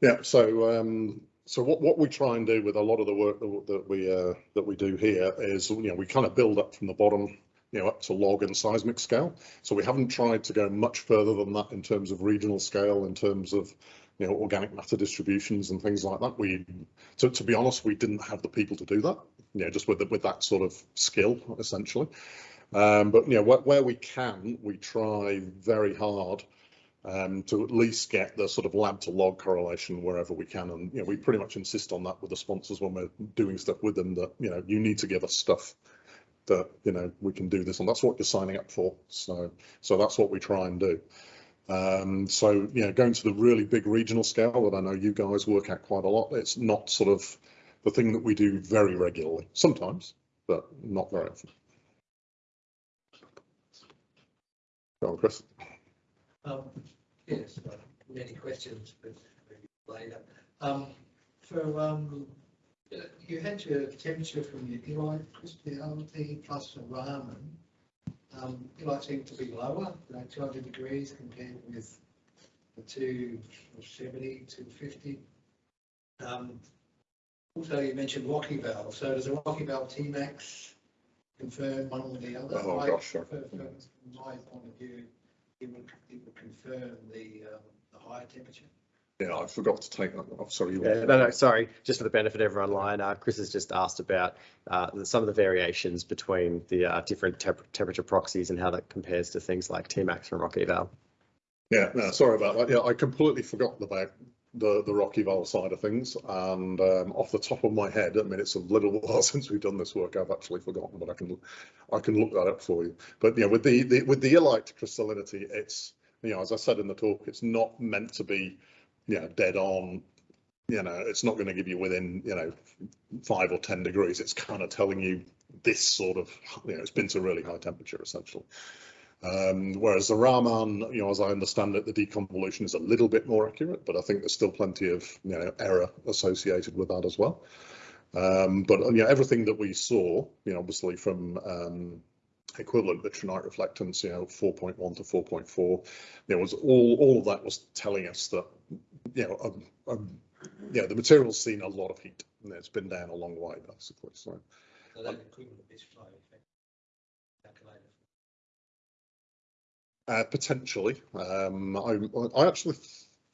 Yeah, so um, so what, what we try and do with a lot of the work that, that we uh, that we do here is you know we kind of build up from the bottom you know up to log and seismic scale. So we haven't tried to go much further than that in terms of regional scale, in terms of you know organic matter distributions and things like that. We to be honest, we didn't have the people to do that. You know, just with the, with that sort of skill essentially. Um, but you know where, where we can, we try very hard um, to at least get the sort of lab to log correlation wherever we can. And, you know, we pretty much insist on that with the sponsors when we're doing stuff with them that, you know, you need to give us stuff that, you know, we can do this and that's what you're signing up for. So, so that's what we try and do. Um, so, you know, going to the really big regional scale that I know you guys work at quite a lot, it's not sort of the thing that we do very regularly, sometimes, but not very often. Go on, Chris. Um, yes, many questions, but later. Um, for, um, you had your temperature from your illite crystallinity plus the Raman. Um, Illite seemed to be lower, like two hundred degrees compared with the two seventy, two fifty. Um, also you mentioned Rock-Eval, so does a Rock-Eval T-Max confirm one or the other? Oh, I- gosh, sure. for- for- From my point of view, it would, it would confirm the, um, the higher temperature. Yeah, I forgot to take that. Sorry. you Yeah, no, no, sorry, just for the benefit of everyone online, uh, Chris has just asked about uh, some of the variations between the uh, different temp- temperature proxies and how that compares to things like Tmax and Rock Eval. Yeah, no, sorry about that. Yeah, I completely forgot about the the Rock-Eval side of things, and um, off the top of my head, I mean, it's a little while since we've done this work. I've actually forgotten, but I can I can look that up for you. But yeah, with the, the with the illite crystallinity, it's you know, as I said in the talk, it's not meant to be, you know, dead on. You know, it's not going to give you within you know five or ten degrees. It's kind of telling you this sort of you know, it's been to really high temperature essentially. Um, whereas the Raman, you know, as I understand it, the deconvolution is a little bit more accurate, but I think there's still plenty of you know error associated with that as well. Um, but you know, everything that we saw, you know, obviously from um, equivalent vitrinite reflectance, you know, 4.1 to 4.4, there was all all of that was telling us that you know, um, um, yeah, the material's seen a lot of heat and it's been down a long way basically. So. So that equivalent is flow Uh, potentially. Um, I, I actually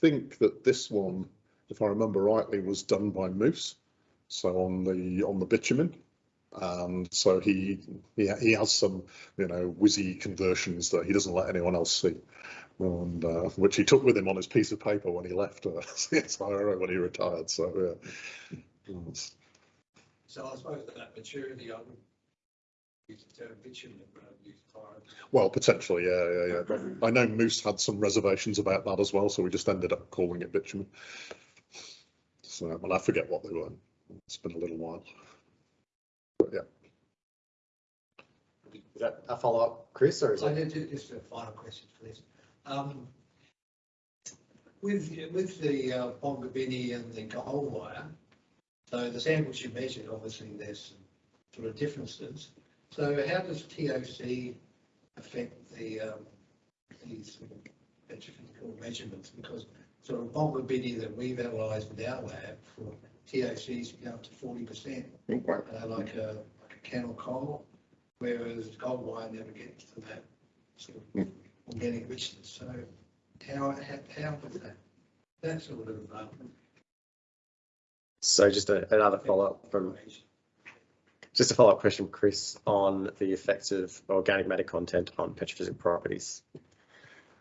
think that this one, if I remember rightly, was done by Moose. So on the on the bitumen, and so he he he has some you know whizzy conversions that he doesn't let anyone else see, and uh, which he took with him on his piece of paper when he left uh, CSIRO when he retired. So yeah. So I suppose that that maturity, I would Well, potentially, yeah, yeah, yeah. I know Moose had some reservations about that as well, so we just ended up calling it bitumen. So, well, I forget what they were. It's been a little while. But yeah, Is that a follow-up, Chris, or is So it? ju- ju- just a final question, please. Um, With, with the uh, Bongabinni and the Goldwyer, so the samples you measured, obviously there's some sort of differences. So how does TOC affect the, um, these sort petrophysical measurements? Because sort of Bongabinni that we've analysed in our lab for TOCs go up to forty percent uh, like a, like a can of coal, whereas Goldwyer never gets to that sort of organic richness. So how, how, how does that, that sort of, um, So just a- another follow-up from, just a follow-up question, Chris, on the effects of organic matter content on petrophysical properties.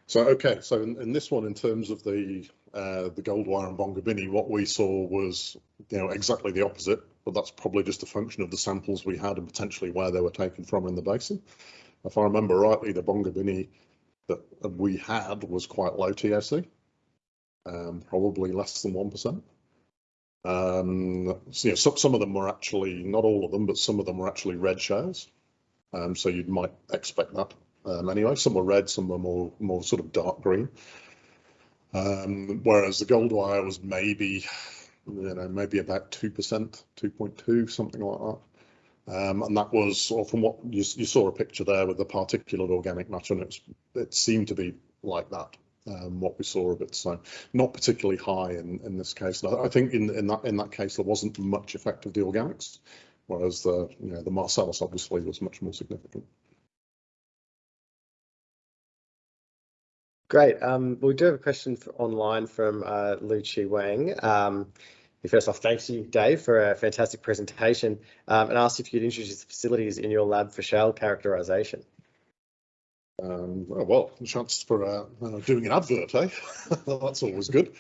So, okay, so in, in this one, in terms of the, uh, the Goldwyer and Bongabinni, what we saw was, you know, exactly the opposite, but that's probably just a function of the samples we had and potentially where they were taken from in the basin. If I remember rightly, the Bongabinni that we had was quite low TOC, um, probably less than 1%. Um, so, some, some of them were actually, not all of them, but some of them were actually red shales. Um, so you might expect that um, anyway. Some were red, some were more more sort of dark green. Um, whereas the Goldwyer was maybe, you know, maybe about two percent, two point two, something like that. Um, and that was, or from what you, you saw a picture there with the particulate organic matter, and it's, it seemed to be like that. Um, what we saw of it, so not particularly high in, in this case. I, think in, in that in that case there wasn't much effect of the organics, whereas the you know the Marcellus obviously was much more significant. Great. Um, we do have a question online from uh, Lu Chi Wang. Um, first off, thanks you, Dave, for a fantastic presentation um, and asked if you could introduce the facilities in your lab for shale characterization. Um, oh, well, chance for uh, uh, doing an advert, eh? That's always good.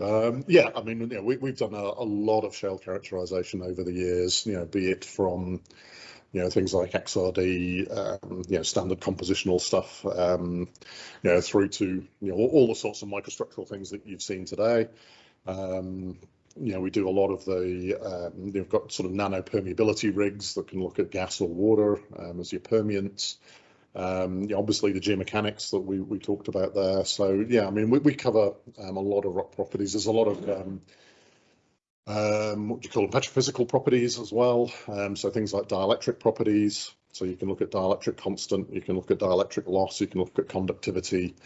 Um, yeah, I mean, you know, we, we've done a, a lot of shell characterization over the years, you know, be it from, you know, things like XRD, um, you know, standard compositional stuff, um, you know, through to, you know, all, all the sorts of microstructural things that you've seen today. Um, you know, we do a lot of the, um, you've got sort of nano permeability rigs that can look at gas or water um, as your permeants. Um, know, obviously the geomechanics that we, we talked about there. So yeah, I mean, we, we cover um, a lot of rock properties. There's a lot of um, um, what do you call them, petrophysical properties as well. Um, so things like dielectric properties. So you can look at dielectric constant, you can look at dielectric loss, you can look at conductivity,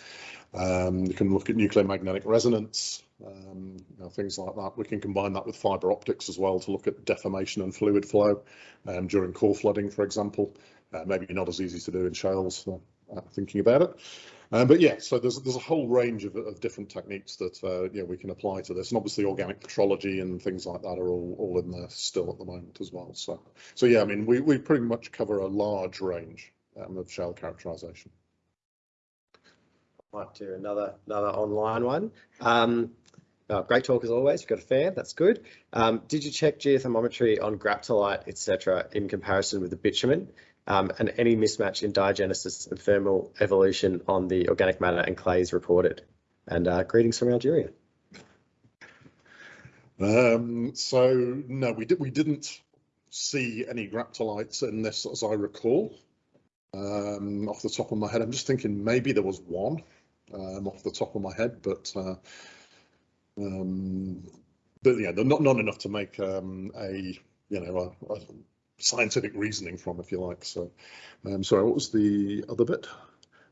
um, you can look at nuclear magnetic resonance, um, you know, things like that. We can combine that with fiber optics as well to look at deformation and fluid flow um, during core flooding, for example. Uh, maybe not as easy to do in shales, uh, thinking about it. Um, but yeah, so there's there's a whole range of, of different techniques that uh, we can apply to this, and obviously organic petrology and things like that are all, all in there still at the moment as well. So so yeah, I mean we we pretty much cover a large range um, of shale characterization. Might do another another online one. Um, oh, great talk as always. You've got a fan. That's good. Um, did you check geothermometry on graptolite, etc., in comparison with the bitumen? Um, and any mismatch in diagenesis and thermal evolution on the organic matter and clays reported? And uh, greetings from Algeria. Um, so no, we did we didn't see any graptolites in this, as I recall. Um, off the top of my head, I'm just thinking maybe there was one um, off the top of my head, but uh, um, but yeah, not not enough to make um, a you know a, a scientific reasoning from, if you like. So, um, sorry, what was the other bit?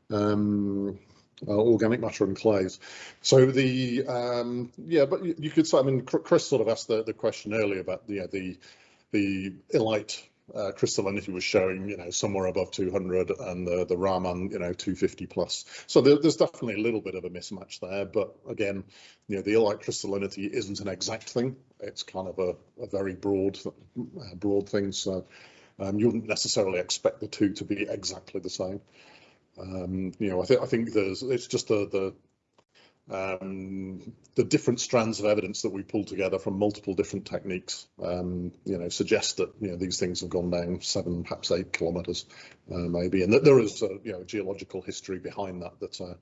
Um, uh, organic matter and clays. So the um, yeah, but you, you could say. I mean, Chris sort of asked the, the question earlier about yeah the the illite uh, crystallinity was showing you know somewhere above 200 and the the Raman you know 250 plus. So there, there's definitely a little bit of a mismatch there. But again, you know the illite crystallinity isn't an exact thing. It's kind of a, a very broad uh, broad thing. So um, you wouldn't necessarily expect the two to be exactly the same. Um, you know, I think I think there's it's just the the um, the different strands of evidence that we pull together from multiple different techniques, um, you know, suggest that you know these things have gone down seven, perhaps eight kilometres, uh, maybe, and that there is a you know geological history behind that that uh,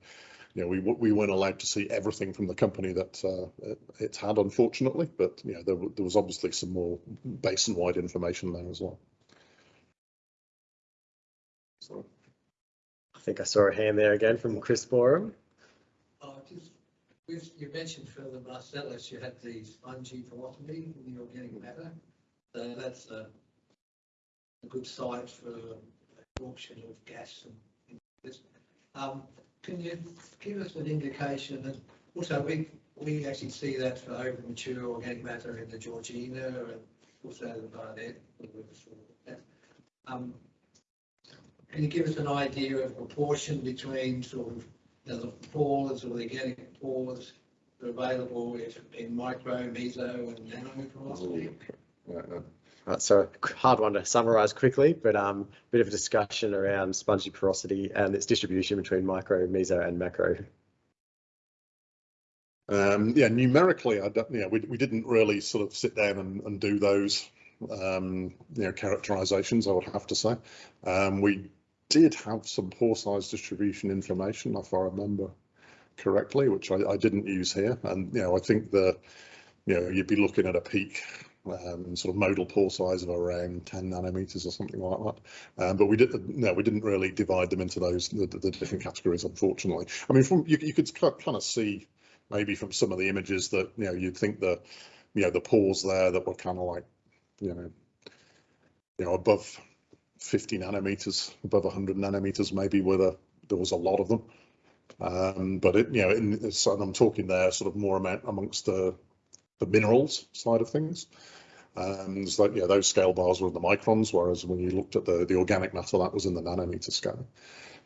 you know, we, we weren't allowed to see everything from the company that uh, it, it had, unfortunately, but, you know, there, there was obviously some more basin-wide information there as well. So, I think I saw a hand there again from Chris Boreham. You mentioned further Marcellus, you had the spongy porosity in the organic matter. So that's a, a good site for absorption of gas and and this. Um, can you give us an indication and also we, we actually see that for over mature organic matter in the Georgina and also the Barnett. Um, can you give us an idea of proportion between sort of you know, the pores or the organic pores that are available if in micro, meso and nano porosity? yeah, yeah. Right, so hard one to summarise quickly, but um, bit of a discussion around spongy porosity and its distribution between micro, meso, and macro. Um, yeah, numerically, I don't, you know, we, we didn't really sort of sit down and, and do those, um, you know, characterizations, I would have to say. Um, we did have some pore size distribution information, if I remember correctly, which I, I didn't use here. And, you know, I think the, you know, you'd be looking at a peak um, sort of modal pore size of around 10 nanometers or something like that. Um, but we didn't, no, we didn't really divide them into those, the, the different categories, unfortunately. I mean, from, you, you could kind of see maybe from some of the images that, you know, you'd think the, you know, the pores there that were kind of like, you know, you know, above 50 nanometers, above 100 nanometers, maybe where the, there was a lot of them. Um, but it, you know, in, so I'm talking there sort of more amount amongst the, the minerals side of things. Um, it's like, yeah, those scale bars were in the microns, whereas when you looked at the, the organic matter, that was in the nanometer scale.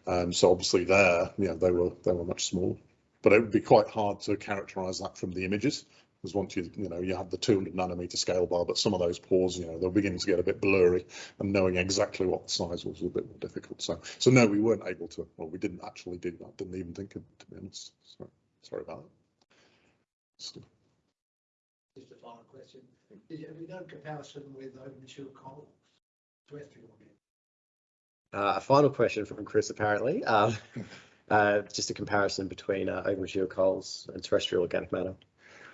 Um, so obviously there, you know, they were, they were much smaller but it would be quite hard to characterize that from the images because once you you know you have the 200 nanometer scale bar but some of those pores you know they're beginning to get a bit blurry and knowing exactly what the size was was a bit more difficult so so no we weren't able to well we didn't actually do that didn't even think of it to be honest so sorry about that So, Just a final question. Did you have no comparison with open mature coal? Terrestrial again? Uh, a final question from Chris, apparently. Um, uh, just a comparison between uh, open mature coals and terrestrial organic matter.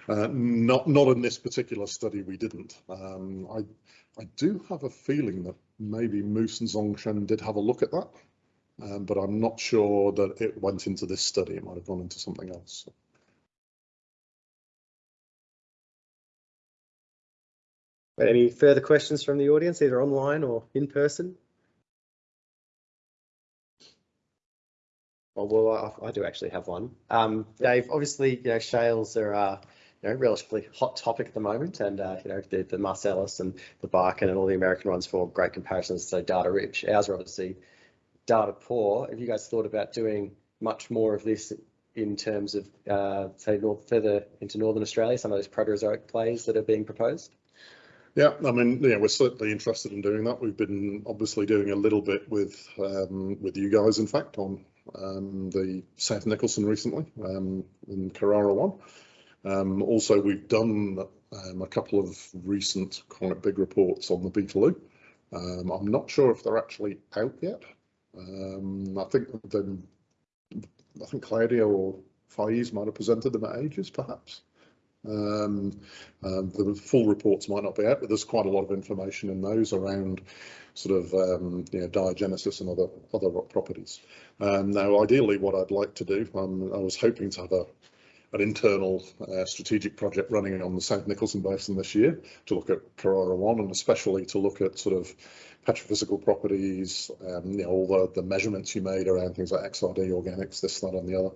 Uh, not not in this particular study, we didn't. Um, I I do have a feeling that maybe Moose and Zongshen did have a look at that, um, but I'm not sure that it went into this study. It might have gone into something else. Any further questions from the audience, either online or in person? Oh, well, I, I do actually have one. Um, Dave, obviously, you know, shales are, uh, you know, relatively hot topic at the moment, and uh, you know, the, the Marcellus and the Bakken and all the American ones for great comparisons. So data rich. Ours are obviously data poor. Have you guys thought about doing much more of this in terms of, uh, say, north, further into northern Australia? Some of those Proterozoic plays that are being proposed. Yeah, I mean, yeah, we're certainly interested in doing that. We've been obviously doing a little bit with um, with you guys, in fact, on um, the South Nicholson recently um, in Carrara one. Um, also, we've done um, a couple of recent quite big reports on the Beetaloo. Um, I'm not sure if they're actually out yet. Um, I think then I think Claudia or Faiz might have presented them at Ages, perhaps. Um, um, the full reports might not be out, but there's quite a lot of information in those around sort of um, you know diagenesis and other other rock properties. Um, now, ideally, what I'd like to do, um, I was hoping to have a an internal uh, strategic project running on the South Nicholson Basin this year to look at Carrara One and especially to look at sort of petrophysical properties, um, you know, all the, the measurements you made around things like XRD, organics, this, that, and the other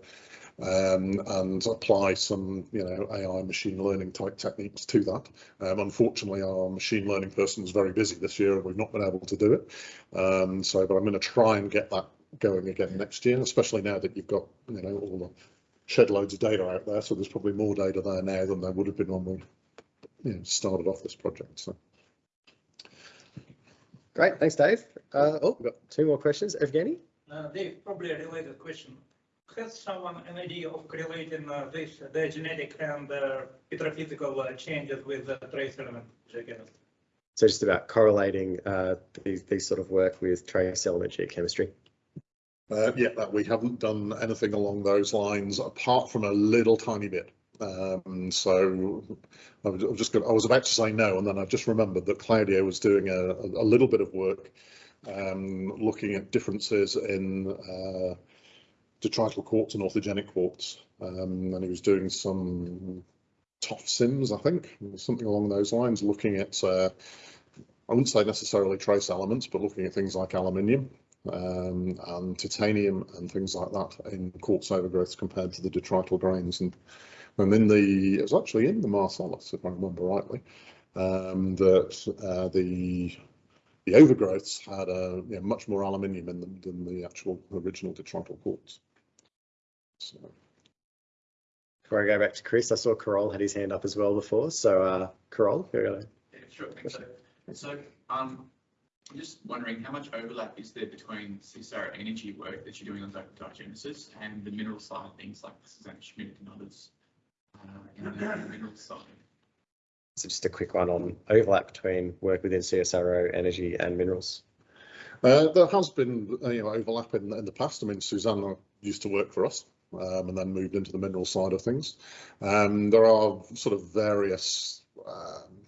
um, and apply some, you know, AI machine learning type techniques to that. Um, unfortunately, our machine learning person is very busy this year and we've not been able to do it. Um, so, but I'm going to try and get that going again next year, especially now that you've got, you know, all the shed loads of data out there. So there's probably more data there now than there would have been when we, you know, started off this project. So. Great, thanks, Dave. Uh, oh, we've got two more questions. Evgeny? Uh, Dave, probably a related question. Has someone an idea of correlating uh, this, the genetic and uh, petrophysical uh, changes with the trace element geochemistry? So just about correlating uh, these, these sort of work with trace element geochemistry. Uh, yeah, that we haven't done anything along those lines apart from a little tiny bit. Um, so I was, just going, I was about to say no, and then I just remembered that Claudio was doing a, a little bit of work um, looking at differences in uh, detrital quartz and authigenic quartz, um, and he was doing some ToF-SIMS, I think, something along those lines, looking at uh, I wouldn't say necessarily trace elements, but looking at things like aluminium um, and titanium and things like that in quartz overgrowth compared to the detrital grains. And, and in the, it was actually in the Marcellus, if I remember rightly, um, that uh, the the overgrowths had a you know, much more aluminium in them than the actual original detrital quartz. So, Before I go back to Chris, I saw Carol had his hand up as well before. So, uh, Carol, you're gonna. Yeah, sure. So, so, um, I'm just wondering how much overlap is there between CSIRO energy work that you're doing on di- diagenesis and the mineral side of things like Susanna Schmidt and others? Uh, in the mineral side. So just a quick one on overlap between work within CSIRO, energy and minerals. Uh, there has been, you know, overlap in, in the past. I mean, Susanna used to work for us um, and then moved into the mineral side of things. Um, there are sort of various, um,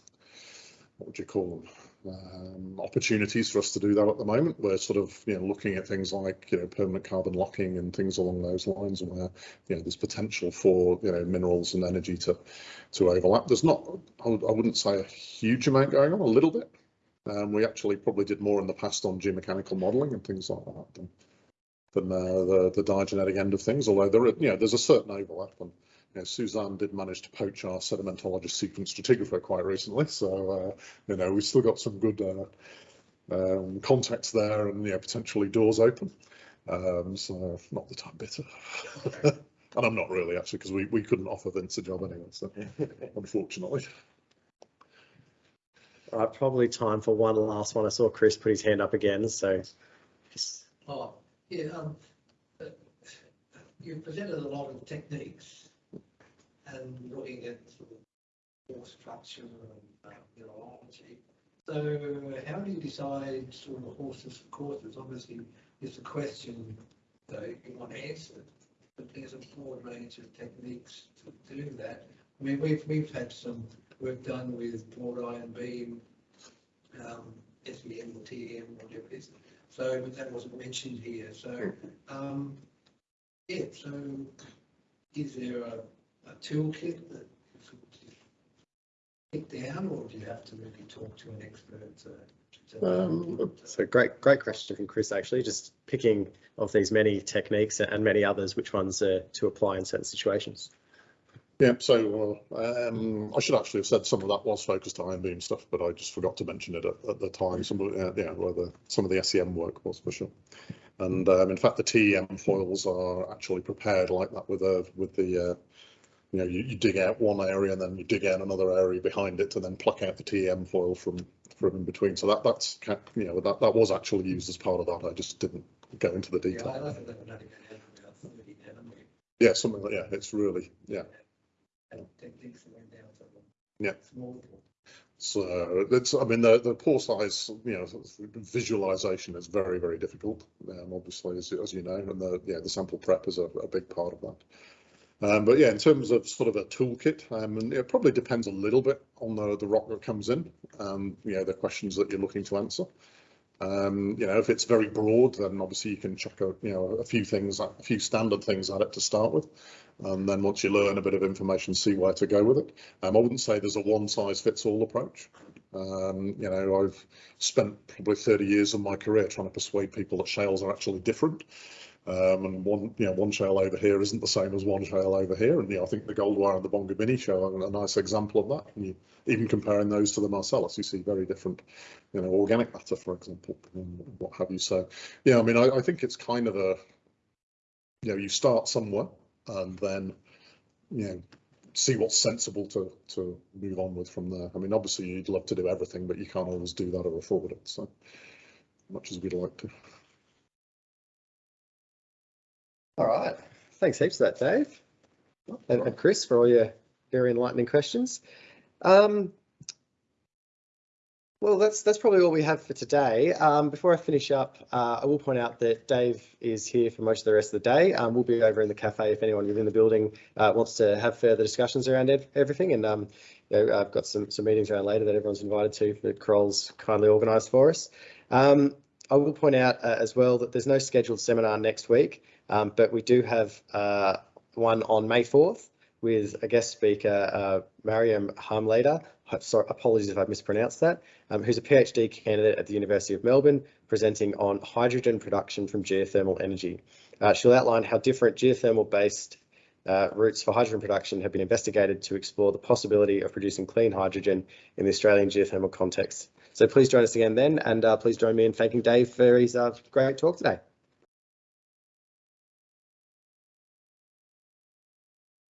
what would you call them? Um, opportunities for us to do that at the moment. We're sort of, you know, looking at things like, you know, permanent carbon locking and things along those lines where, you know, there's potential for, you know, minerals and energy to, to overlap. There's not, I, would, I wouldn't say a huge amount going on, a little bit. Um, we actually probably did more in the past on geomechanical modelling and things like that than, than uh, the the diagenetic end of things. Although there, are, you know, there's a certain overlap, and you know, Suzanne did manage to poach our sedimentologist sequence stratigrapher quite recently, so uh, you know we've still got some good uh, um, contacts there, and you know potentially doors open. Um, so not that I'm bitter. And I'm not really actually, because we, we couldn't offer Vince a job anyway, so unfortunately. All right, probably time for one last one. I saw Chris put his hand up again, so Oh, yeah, um, uh, you presented a lot of techniques and looking at force structure and, uh, mineralogy. So how do you decide sort of horses for courses? Obviously, it's a question that you want answered, but there's a broad range of techniques to do that. I mean, we've, we've had some work done with broad ion beam, um, SEM or TM, whatever it is. So, but that wasn't mentioned here, so, um, yeah, so is there a, a toolkit that you sort pick down, or do you have to really talk to an expert to? to- Um, so great, great question from Chris. Actually, just picking of these many techniques and many others, which ones uh, to apply in certain situations. Yeah, so uh, um, I should actually have said some of that was focused on ion beam stuff, but I just forgot to mention it at, at the time. Some of uh, yeah, where the some of the SEM work was for sure. And um, in fact, the TEM foils are actually prepared like that with a with the uh, you know you, you dig out one area and then you dig out another area behind it and then pluck out the TEM foil from from in between. So that that's you know that that was actually used as part of that. I just didn't go into the Yeah, detail. I like that, but I think I had about thirty nanometer Yeah, something like yeah, it's really yeah. and techniques that went down to the Yeah. So it's, I mean, the, the pore size, you know, visualization is very, very difficult. Um, obviously, as, as you know, and the, yeah, the sample prep is a, a big part of that. Um, but yeah, in terms of sort of a toolkit, um, and it probably depends a little bit on the, the rock that comes in, um, you know, the questions that you're looking to answer. Um, you know, if it's very broad, then obviously you can chuck a, you know, a few things, a few standard things at it to start with. And then once you learn a bit of information, see where to go with it. Um, I wouldn't say there's a one size fits all approach. Um, you know, I've spent probably 30 years of my career trying to persuade people that shales are actually different. Um, and one, you know, one shale over here isn't the same as one shale over here. And you know, I think the Goldwyer and the Bongabinni show are a nice example of that. And you, even comparing those to the Marcellus, you see very different, you know, organic matter, for example, and what have you. So, yeah, I mean, I, I think it's kind of a, you know, you start somewhere and then, you know, see what's sensible to to move on with from there. I mean, obviously you'd love to do everything, but you can't always do that or afford it. So much as we'd like to. All right. Thanks heaps for that, Dave. And, and Chris for all your very enlightening questions. Um, Well, that's that's probably all we have for today. Um, before I finish up, uh, I will point out that Dave is here for most of the rest of the day. Um, we'll be over in the cafe if anyone within the building uh, wants to have further discussions around ev- everything. And um, you know, I've got some some meetings around later that everyone's invited to that Kroll's kindly organised for us. Um, I will point out uh, as well that there's no scheduled seminar next week, um, but we do have uh, one on May 4th with a guest speaker, uh, Mariam Harmlader. Sorry, apologies if I mispronounced that um, who's a PhD candidate at the University of Melbourne, presenting on hydrogen production from geothermal energy. Uh, she'll outline how different geothermal-based uh, routes for hydrogen production have been investigated to explore the possibility of producing clean hydrogen in the Australian geothermal context. So please join us again then, and uh, please join me in thanking Dave for his uh, great talk today.